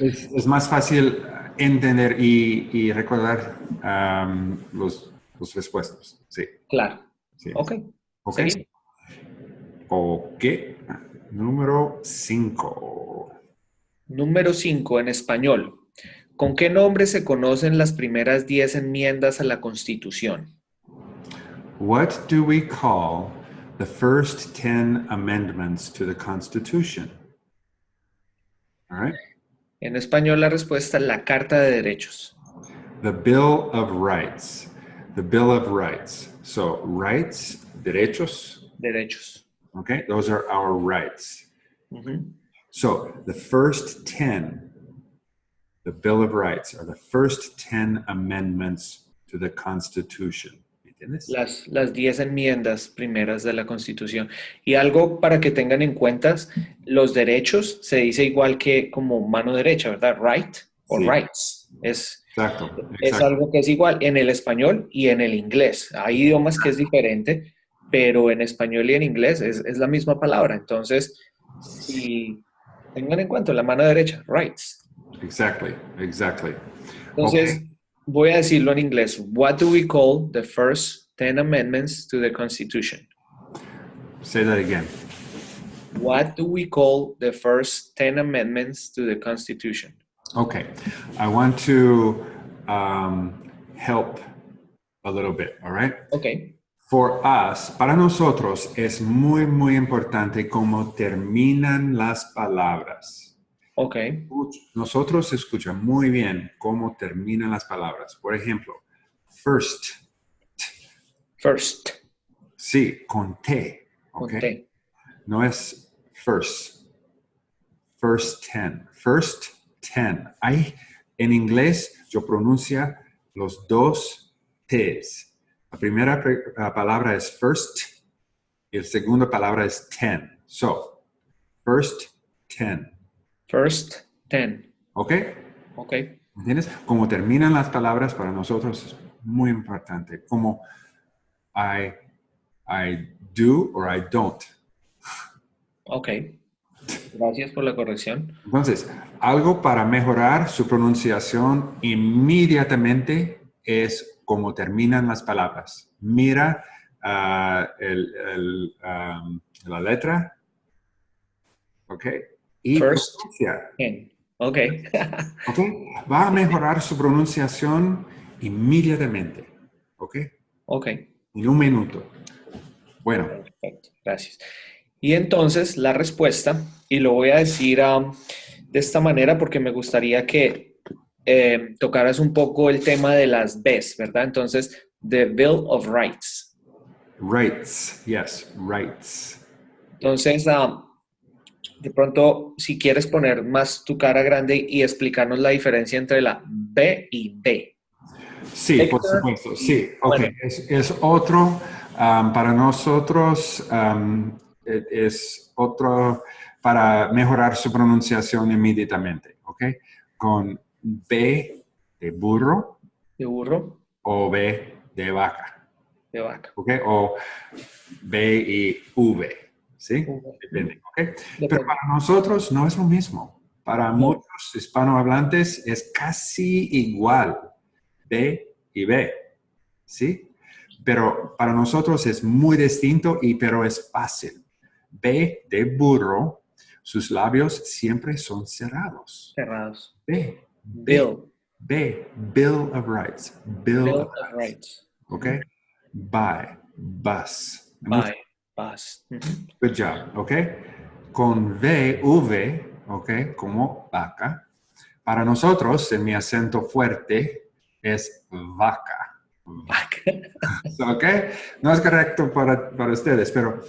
es, es más fácil entender y, y recordar los, los respuestos. Sí. Claro. sí. Ok. Ok. Ok. Número cinco. Número 5 en español. ¿Con qué nombre se conocen las primeras 10 enmiendas a la Constitución? What do we call the first 10 amendments to the Constitution? All right. En español la respuesta es la Carta de Derechos. The Bill of Rights. The Bill of Rights. So, rights, derechos, Derechos. okay? Those are our rights. So, the first 10, the Bill of Rights, are the first 10 amendments to the Constitution. ¿Entiendes? Las, las 10 enmiendas primeras de la Constitución. Y algo para que tengan en cuenta, los derechos se dice igual que como mano derecha, ¿verdad? Right o Sí. rights. Es, Exacto. es exacto. algo que es igual en el español y en el inglés. Hay idiomas que es diferente, pero en español y en inglés es, es la misma palabra. Entonces, si tengan en cuenta la mano derecha, rights. Exactly. Exactly. Entonces, voy a decirlo en inglés. What do we call the first 10 amendments to the Constitution? Say that again. What do we call the first 10 amendments to the Constitution? Okay, I want to um, help a little bit, all right? Ok. For us, para nosotros es muy, muy importante cómo terminan las palabras. Ok. Nosotros escuchamos muy bien cómo terminan las palabras. Por ejemplo, first, First. sí, con T, con ¿ok? T. No es first. First ten. First ten. Hay, en inglés yo pronuncia los dos T's. La primera la palabra es first y la segunda palabra es ten. So, first ten. First 10. ¿Ok? Ok. ¿Entiendes? Como terminan las palabras para nosotros es muy importante. Como I, I do or I don't. Ok. Gracias por la corrección. Entonces, algo para mejorar su pronunciación inmediatamente es cómo terminan las palabras. Mira ah, el- el, am, la letra, ¿ok? Y First. pronuncia, 10. Ok. *laughs* ¿ok? Va a mejorar su pronunciación inmediatamente, ¿ok? ok. En un minuto. Bueno, Perfecto. Gracias. Y entonces la respuesta, y lo voy a decir um, de esta manera porque me gustaría que eh, tocaras un poco el tema de las Bs, ¿verdad? Entonces, the Bill of Rights. Rights, yes, rights. Entonces, um, de pronto, si quieres poner más tu cara grande y explicarnos la diferencia entre la B y B. Sí, por supuesto, sí. Ok, es, otro, um, para nosotros, um, e, es otro para mejorar su pronunciación inmediatamente, ¿ok? Con B de burro. De burro. O B de vaca. De vaca. ¿Ok? O B y V, ¿sí? Depende, ¿ok? Pero para nosotros no es lo mismo. Para muchos hispanohablantes es casi igual. B y B, ¿sí? Pero para nosotros es muy distinto y pero es fácil. B de burro, sus labios siempre son cerrados. Cerrados. B. Bill. B. Bill of Rights. Bill, of, rights. ¿Ok? By. Bus. By. Good job. ¿Ok? Con V, V, ¿ok? Como vaca. Para nosotros, en mi acento fuerte, es vaca. Vaca. *laughs* ¿Ok? No es correcto para, para ustedes, pero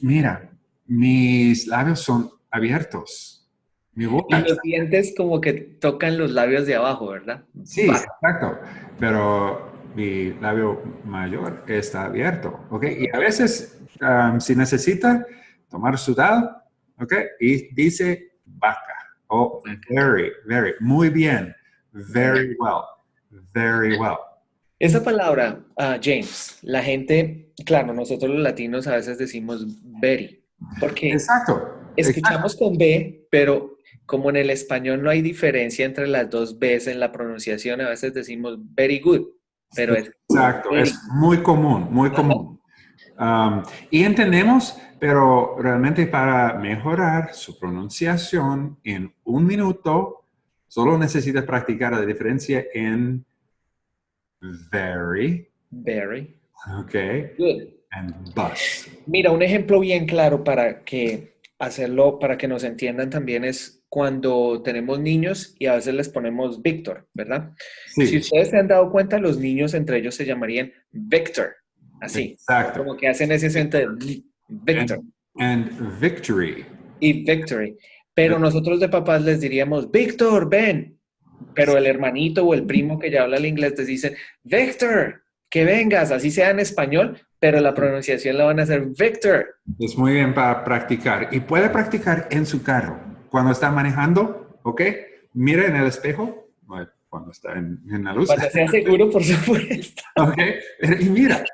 mira, mis labios son abiertos. Mi boca y los dientes como que tocan los labios de abajo, ¿verdad? Sí, exacto. Pero mi labio mayor está abierto, ¿ok? Y a veces, um, si necesita tomar sudado, ¿ok? Y dice vaca. Oh, very, very, muy bien. Very well, very well. Esa palabra, uh, James, la gente, claro, nosotros los latinos a veces decimos very, porque Exacto. escuchamos con B, pero como en el español no hay diferencia entre las dos Bs en la pronunciación, a veces decimos very good, pero es... Exacto, es muy común, muy común. Um, y entendemos, pero realmente para mejorar su pronunciación en un minuto, solo necesitas practicar la diferencia en very. Very. Ok. Good. And bus. Mira, un ejemplo bien claro para que hacerlo, para que nos entiendan también es cuando tenemos niños y a veces les ponemos Víctor, ¿verdad? Sí. Si ustedes se han dado cuenta, los niños entre ellos se llamarían Victor, así. Exacto. Como que hacen ese acento de Victor. And, and victory. Y Victory. Pero nosotros de papás les diríamos, Víctor, ven. Pero el hermanito o el primo que ya habla el inglés les dicen, Victor, que vengas, así sea en español, pero la pronunciación la van a hacer Victor. Es muy bien para practicar. Y puede practicar en su carro. Cuando está manejando, ¿ok? Mire en el espejo, cuando está en, en la luz. Cuando sea *laughs* seguro, por supuesto. ¿Ok? Y mira.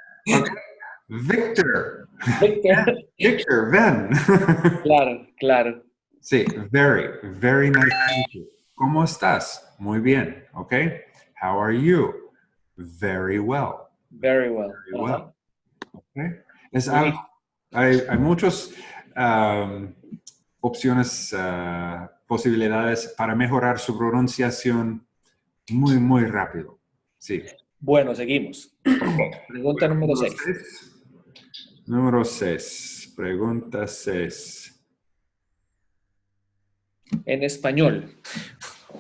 Victor. Victor. Victor, ven. *laughs* Claro, claro. Sí, very, very nice to meet you. ¿Cómo estás? Muy bien, ¿ok? How are you? Very well. Very well. Very well. Okay. Es algo, hay, hay muchas um, opciones, uh, posibilidades para mejorar su pronunciación muy, muy rápido. Sí. Bueno, seguimos. *coughs* Pregunta número 6. Número 6. Pregunta 6. En español,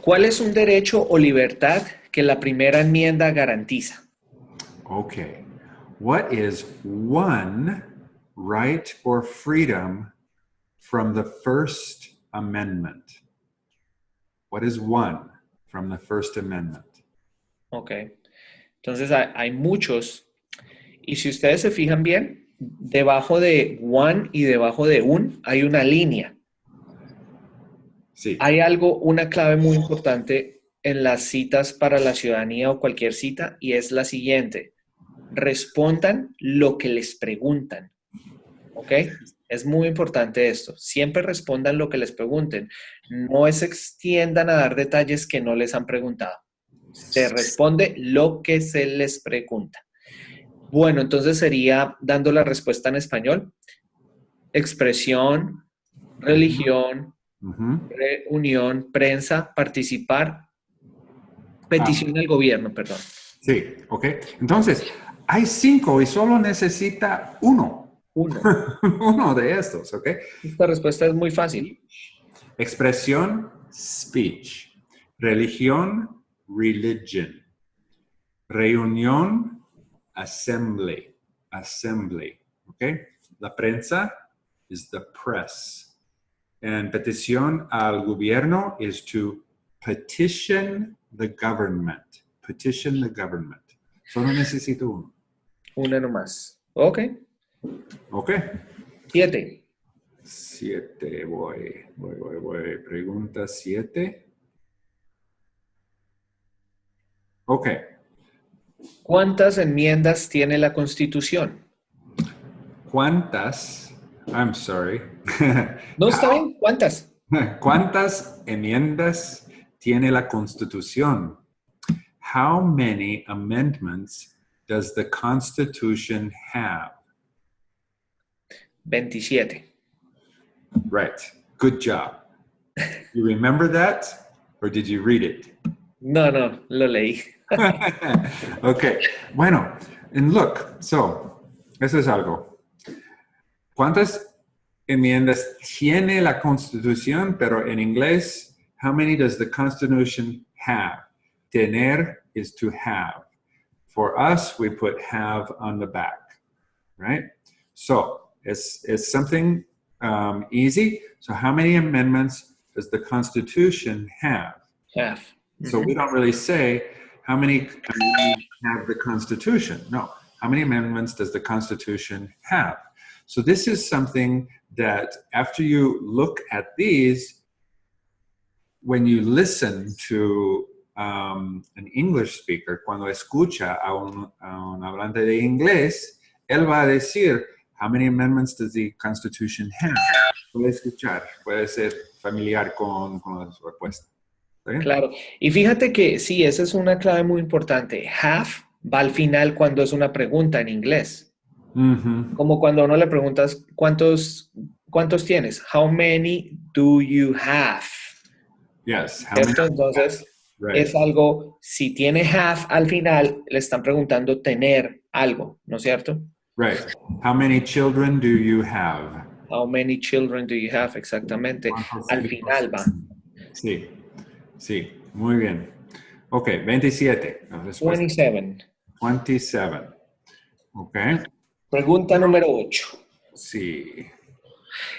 ¿cuál es un derecho o libertad que la primera enmienda garantiza? Okay. What is one right or freedom from the First Amendment? What is one from the First Amendment? Ok. Entonces hay, hay muchos. Y si ustedes se fijan bien, debajo de one y debajo de un hay una línea. Sí. Hay algo, una clave muy importante en las citas para la ciudadanía o cualquier cita y es la siguiente. Respondan lo que les preguntan. ¿Ok? Es muy importante esto. Siempre respondan lo que les pregunten. No se extiendan a dar detalles que no les han preguntado. Se responde lo que se les pregunta. Bueno, entonces sería dando la respuesta en español. Expresión, religión, reunión, prensa, participar, petición al gobierno, perdón. Sí, ok. Entonces, hay cinco y solo necesita uno. Uno. *laughs* Uno de estos, ¿ok? Esta respuesta es muy fácil. Expresión, speech. Religión, religion. Reunión, assembly. Assembly, ¿ok? La prensa is the press. And petición al gobierno is to petition the government. Petition the government. Solo necesito uno. Una nomás. Ok. Ok. Siete. Siete, voy, voy, voy, voy. Pregunta siete. Ok. ¿Cuántas enmiendas tiene la Constitución? ¿Cuántas? I'm sorry. *laughs* No está bien. ¿Cuántas? *laughs* ¿Cuántas enmiendas tiene la Constitución? How many amendments does the Constitution have? 27. Right. Good job. You remember that or did you read it? No, no, lo leí. *laughs* okay. Bueno, and look, so, eso es algo. ¿Cuántas enmiendas tiene la Constitución? Pero en inglés, how many does the Constitution have? Tener is to have. For us, we put have on the back, right? So it's, it's something um, easy. So how many amendments does the Constitution have? Half. So we don't really say how many have the Constitution. No, how many amendments does the Constitution have? So this is something that after you look at these, when you listen to um, an English speaker, cuando escucha a un, a un hablante de inglés, él va a decir, how many amendments does the Constitution have? Puede escuchar, puede ser familiar con, con la respuesta. Claro. Y fíjate que sí, esa es una clave muy importante. Half va al final cuando es una pregunta en inglés. Ujú. Como cuando uno le preguntas, ¿cuántos, cuántos tienes? How many do you have? Yes. How many- ¿Cierto? Entonces, Right. es algo, si tiene have al final, le están preguntando tener algo, ¿no es cierto? Right. How many children do you have? How many children do you have? Exactamente. Al final va. Sí, sí, muy bien. Ok, 27. La 27. 27. Ok, Pregunta número 8. sí.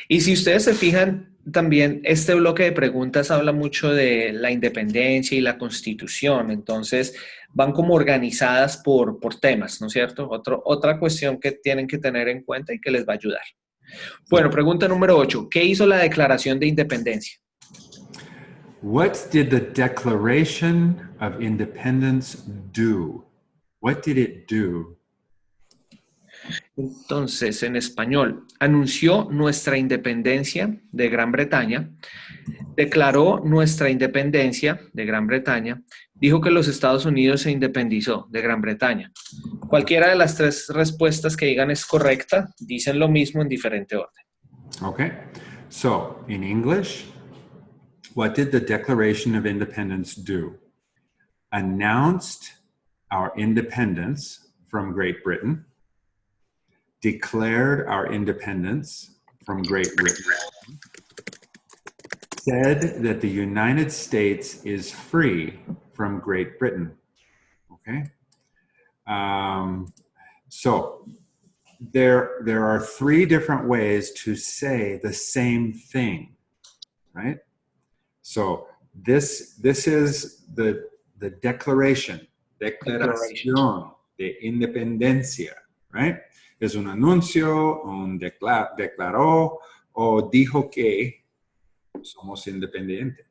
Y si ustedes se fijan, también este bloque de preguntas habla mucho de la independencia y la constitución, entonces van como organizadas por, por temas, ¿no es cierto? Otra cuestión que tienen que tener en cuenta y que les va a ayudar. Bueno, pregunta número 8. ¿Qué hizo la Declaración de Independencia? What did the Declaration of Independence do? What did it do? Entonces, en español, anunció nuestra independencia de Gran Bretaña, declaró nuestra independencia de Gran Bretaña, dijo que los Estados Unidos se independizó de Gran Bretaña. Cualquiera de las tres respuestas que digan es correcta, dicen lo mismo en diferente orden. Okay, so in English, what did the Declaration of Independence do? Announced our independence from Great Britain, declared our independence from Great Britain, said that the United States is free from Great Britain. Okay? Um, so there, there are three different ways to say the same thing, right? So this, this is the, the declaration, declaración de independencia, right? Es un anuncio, un decla- declaró o dijo que somos independientes.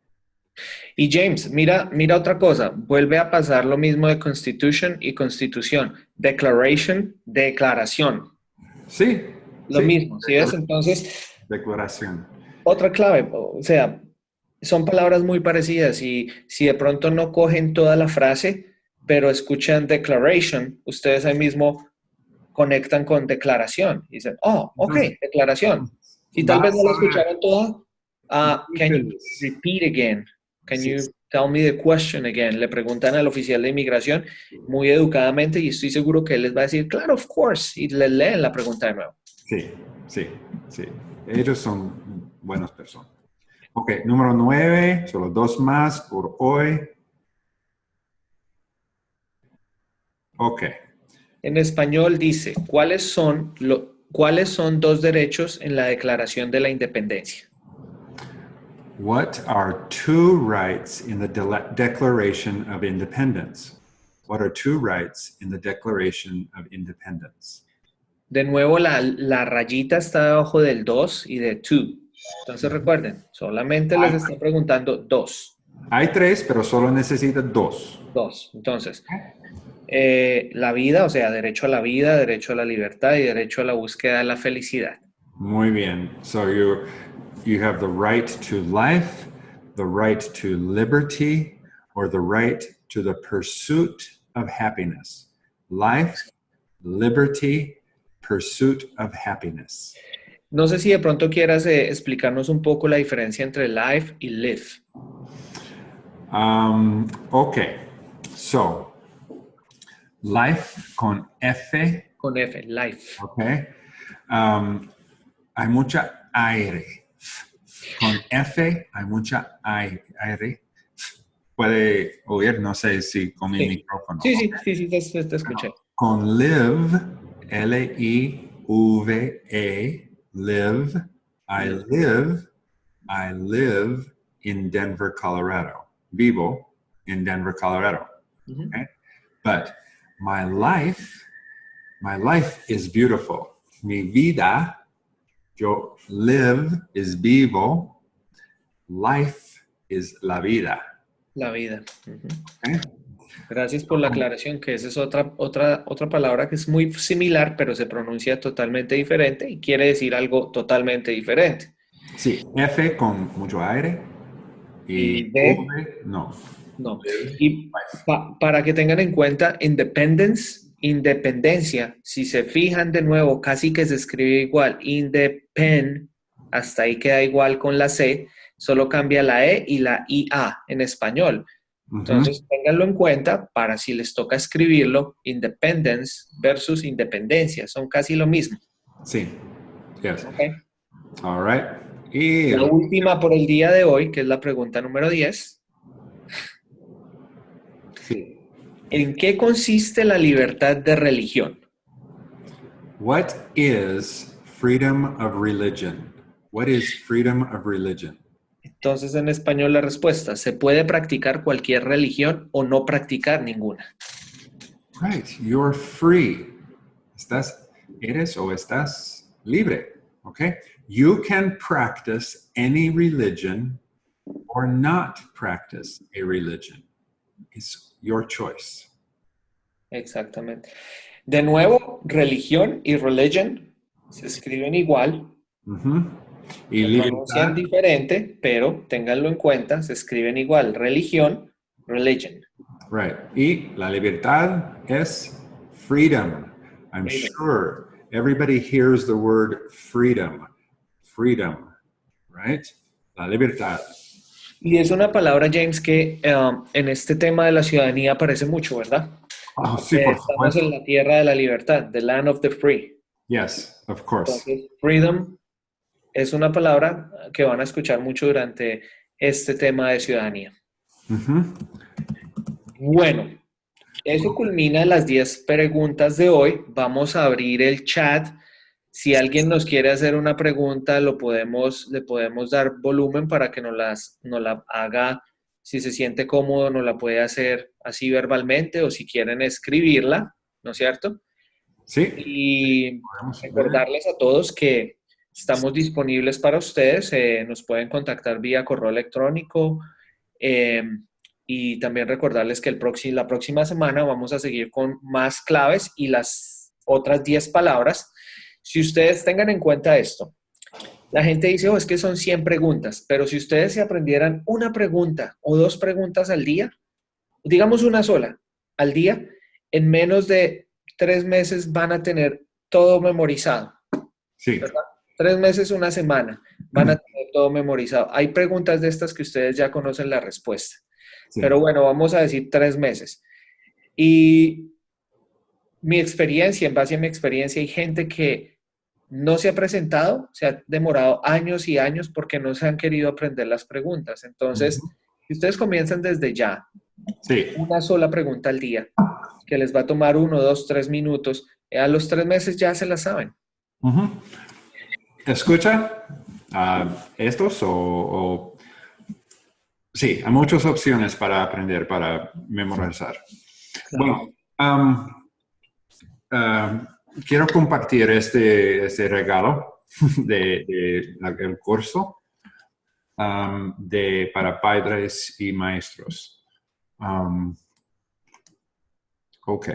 Y James, mira, mira otra cosa, vuelve a pasar lo mismo de Constitution y Constitución. Declaration, declaración. Sí. Lo sí. mismo, ¿sí ves? Entonces, Declaración. otra clave, o sea, son palabras muy parecidas y si de pronto no cogen toda la frase, pero escuchan declaration, ustedes ahí mismo conectan con declaración y dicen, oh, ok, declaración. Y tal vez no la escucharon toda. ah, can you repeat again? Can you tell me the question again? Le preguntan al oficial de inmigración muy educadamente y estoy seguro que él les va a decir, claro, of course, y le leen la pregunta de nuevo. Sí, sí, sí. Ellos son buenas personas. Ok, número nueve, solo dos más por hoy. Ok. En español dice, ¿cuáles son, lo, ¿cuáles son dos derechos en la Declaración de la Independencia? What are two rights in the De Declaration of Independence? What are two rights in the Declaration of Independence? De nuevo, la, la rayita está debajo del 2 y de 2. Entonces recuerden, solamente les está preguntando dos. Hay tres, pero solo necesita dos. Dos. Entonces, eh, la vida, o sea, derecho a la vida, derecho a la libertad y derecho a la búsqueda de la felicidad. Muy bien. So you, you have the right to life, the right to liberty, or the right to the pursuit of happiness. Life, liberty, pursuit of happiness. No sé si de pronto quieras eh, explicarnos un poco la diferencia entre life y live. Um, ok. So, life con F. Con F, life. Ok. Um, hay mucha aire. Con F hay mucha aire. Puede oír, no sé si con mi Sí. micrófono. Sí, sí, sí, sí, te, te escuché. Con live, L-I-V-E, live, I live, I live in Denver, Colorado. Vivo in Denver, Colorado. Ujú. But my life, my life is beautiful. Mi vida, yo live is vivo. Life is la vida. La vida. Okay? Gracias por la aclaración, que esa es otra, otra, otra palabra que es muy similar, pero se pronuncia totalmente diferente y quiere decir algo totalmente diferente. Sí, F con mucho aire y Y D. V, no. No. Y pa- para que tengan en cuenta, independence, independencia, si se fijan de nuevo, casi que se escribe igual, independ, hasta ahí queda igual con la C, solo cambia la E y la IA en español. Entonces, ténganlo en cuenta para si les toca escribirlo, independence versus independencia, son casi lo mismo. Sí. Yes. ¿ok? All right. Y La última por el día de hoy, que es la pregunta número 10. sí. ¿En qué consiste la libertad de religión? What is freedom of religion? What is freedom of religion? Entonces, en español la respuesta, se puede practicar cualquier religión o no practicar ninguna. Right. You're free. Estás, eres o estás libre. Okay. You can practice any religion or not practice a religion. It's your choice. Exactamente. De nuevo, religión y religion se escriben igual, Ujú. Y se pronuncian libertad. diferente, pero ténganlo en cuenta, se escriben igual. Religión, religion. Right. Y la libertad es freedom. I'm Freedom. sure everybody hears the word freedom. Freedom. Right? La libertad. Y es una palabra, James, que um, en este tema de la ciudadanía aparece mucho, ¿verdad? Oh, sí, Eh, por Estamos supuesto. en la tierra de la libertad, the land of the free. Yes, of course. Entonces, freedom es una palabra que van a escuchar mucho durante este tema de ciudadanía. Bueno, eso culmina las 10 preguntas de hoy. Vamos a abrir el chat. Si alguien nos quiere hacer una pregunta, lo podemos, le podemos dar volumen para que nos, las, nos la haga. Si se siente cómodo, nos la puede hacer así verbalmente o si quieren escribirla, ¿no es cierto? Sí. Y recordarles a todos que estamos disponibles para ustedes. eh, nos pueden contactar vía correo electrónico. eh, y también recordarles que el próximo, la próxima semana vamos a seguir con más claves y las otras 10 palabras. Si ustedes tengan en cuenta esto, la gente dice, oh, es que son 100 preguntas, pero si ustedes se aprendieran una pregunta o dos preguntas al día, digamos una sola al día, en menos de tres meses van a tener todo memorizado. Sí. Tres meses, una semana, van a tener todo memorizado. Hay preguntas de estas que ustedes ya conocen la respuesta. sí. Pero bueno, vamos a decir tres meses. Y mi experiencia, en base a mi experiencia, hay gente que no se ha presentado, se ha demorado años y años porque no se han querido aprender las preguntas. Entonces, si ustedes comienzan desde ya, Sí. una sola pregunta al día, que les va a tomar uno, dos, tres minutos, a los tres meses ya se la saben. Escucha ah, estos o, o- Sí, hay muchas opciones para aprender, para memorizar. Bueno, am, quiero compartir este, este regalo *laughs* de, de el curso am, de, para padres y maestros. Am, ok.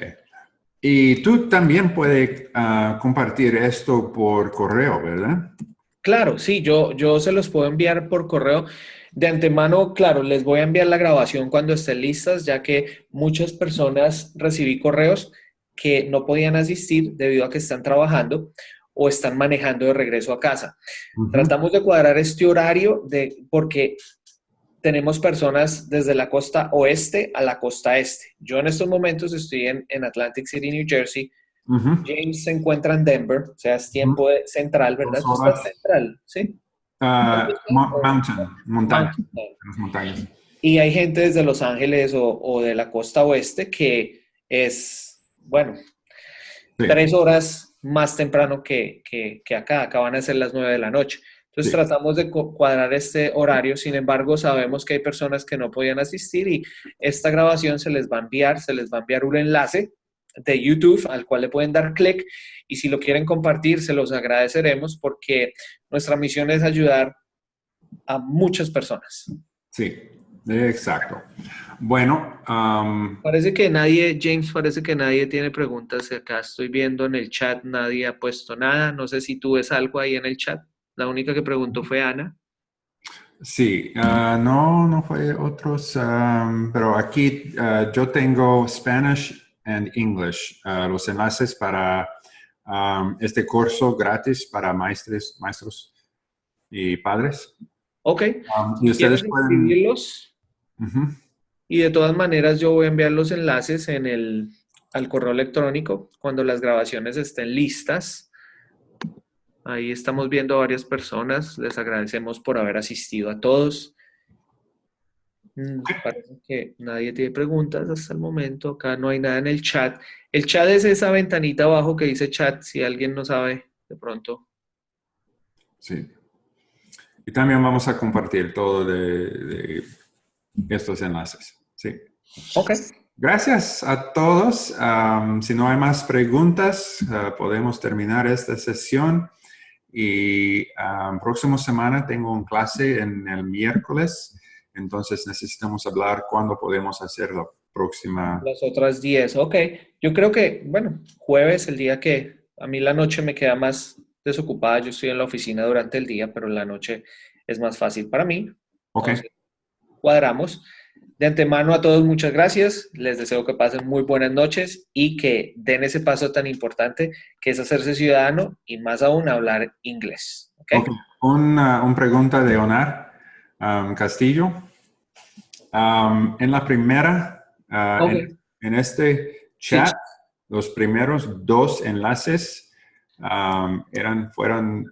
Y tú también puedes ah, compartir esto por correo, ¿verdad? Claro, sí, yo, yo se los puedo enviar por correo. De antemano, claro, les voy a enviar la grabación cuando estén listas, ya que muchas personas recibí correos que no podían asistir debido a que están trabajando o están manejando de regreso a casa. Tratamos de cuadrar este horario de, porque tenemos personas desde la costa oeste a la costa este. Yo en estos momentos estoy en, en Atlantic City, New Jersey. James se encuentra en Denver, o sea, es tiempo de- central, ¿verdad? Tú estás central, ¿sí? Ah, mo- mountain, montaña, Mountain. las montañas. Y hay gente desde Los Ángeles o, o de la costa oeste que es, bueno, Sí. tres horas más temprano que, que, que acá. Acá van a ser las nueve de la noche. Entonces Sí. tratamos de cu- cuadrar este horario. Sin embargo, sabemos que hay personas que no podían asistir y esta grabación se les va a enviar, se les va a enviar un enlace de YouTube al cual le pueden dar clic y si lo quieren compartir se los agradeceremos porque nuestra misión es ayudar a muchas personas. Sí, exacto. Bueno, am, Parece que nadie, James, parece que nadie tiene preguntas. Acá estoy viendo en el chat, nadie ha puesto nada. No sé si tú ves algo ahí en el chat. La única que preguntó fue Ana. sí, ah, no, no fue otros, am, pero aquí ah, yo tengo Spanish and English, ah, los enlaces para am, este curso gratis para maestres, maestros y padres. Ok. Am, y ustedes ¿Quieres pueden... escribirlos? Y de todas maneras yo voy a enviar los enlaces en el, al correo electrónico cuando las grabaciones estén listas. Ahí estamos viendo a varias personas. Les agradecemos por haber asistido a todos. Mm, Parece que nadie tiene preguntas hasta el momento. Acá no hay nada en el chat. El chat es esa ventanita abajo que dice chat, si alguien no sabe de pronto. Sí. Y también vamos a compartir todo de, de estos enlaces. Sí. Ok. Gracias a todos. Si no hay más preguntas, ah, podemos terminar esta sesión. Y um, próxima semana tengo un clase en el miércoles, entonces necesitamos hablar cuándo podemos hacer la próxima. Las otras 10, ok. Yo creo que, bueno, jueves, el día que a mí la noche me queda más desocupada, yo estoy en la oficina durante el día, pero la noche es más fácil para mí. Ok, Entonces, cuadramos. De antemano a todos, muchas gracias. Les deseo que pasen muy buenas noches y que den ese paso tan importante que es hacerse ciudadano y más aún hablar inglés. ¿ok? ok. Una, una pregunta de Onar um, Castillo. Um, en la primera, Ok. en, en este chat, los primeros dos enlaces um, eran, fueron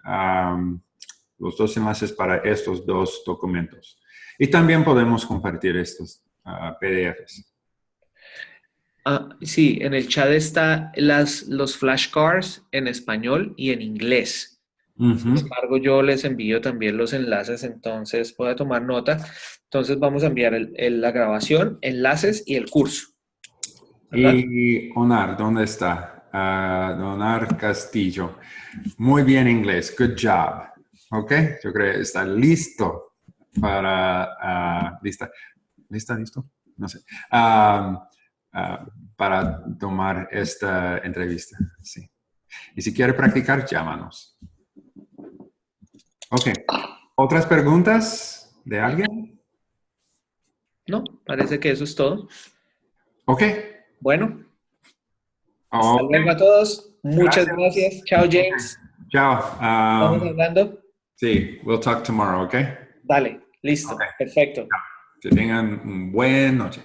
los dos enlaces para estos dos documentos. Y también podemos compartir estos ah, PDFs. Ah, sí, en el chat está las, los flashcards en español y en inglés. Sin embargo, yo les envío también los enlaces, entonces pueda tomar nota. Entonces vamos a enviar el- el- la grabación, enlaces y el curso. ¿verdad? Y Onar, ¿dónde está? Ah, Onar Castillo. Muy bien inglés. Good job. Ok, yo creo que está listo para... ah, ¿Lista? ¿Lista? ¿Listo? No sé. Ah, para tomar esta entrevista. Sí. Y si quiere practicar, llámanos. Ok. ¿Otras preguntas de alguien? No, parece que eso es todo. Ok. Bueno, hasta Ok. luego a todos. Muchas Gracias. gracias. Chao, James. Chao. Ah, Estamos hablando. sí, we'll talk tomorrow, ok? Dale, listo. Perfecto. Que tengan buena noche.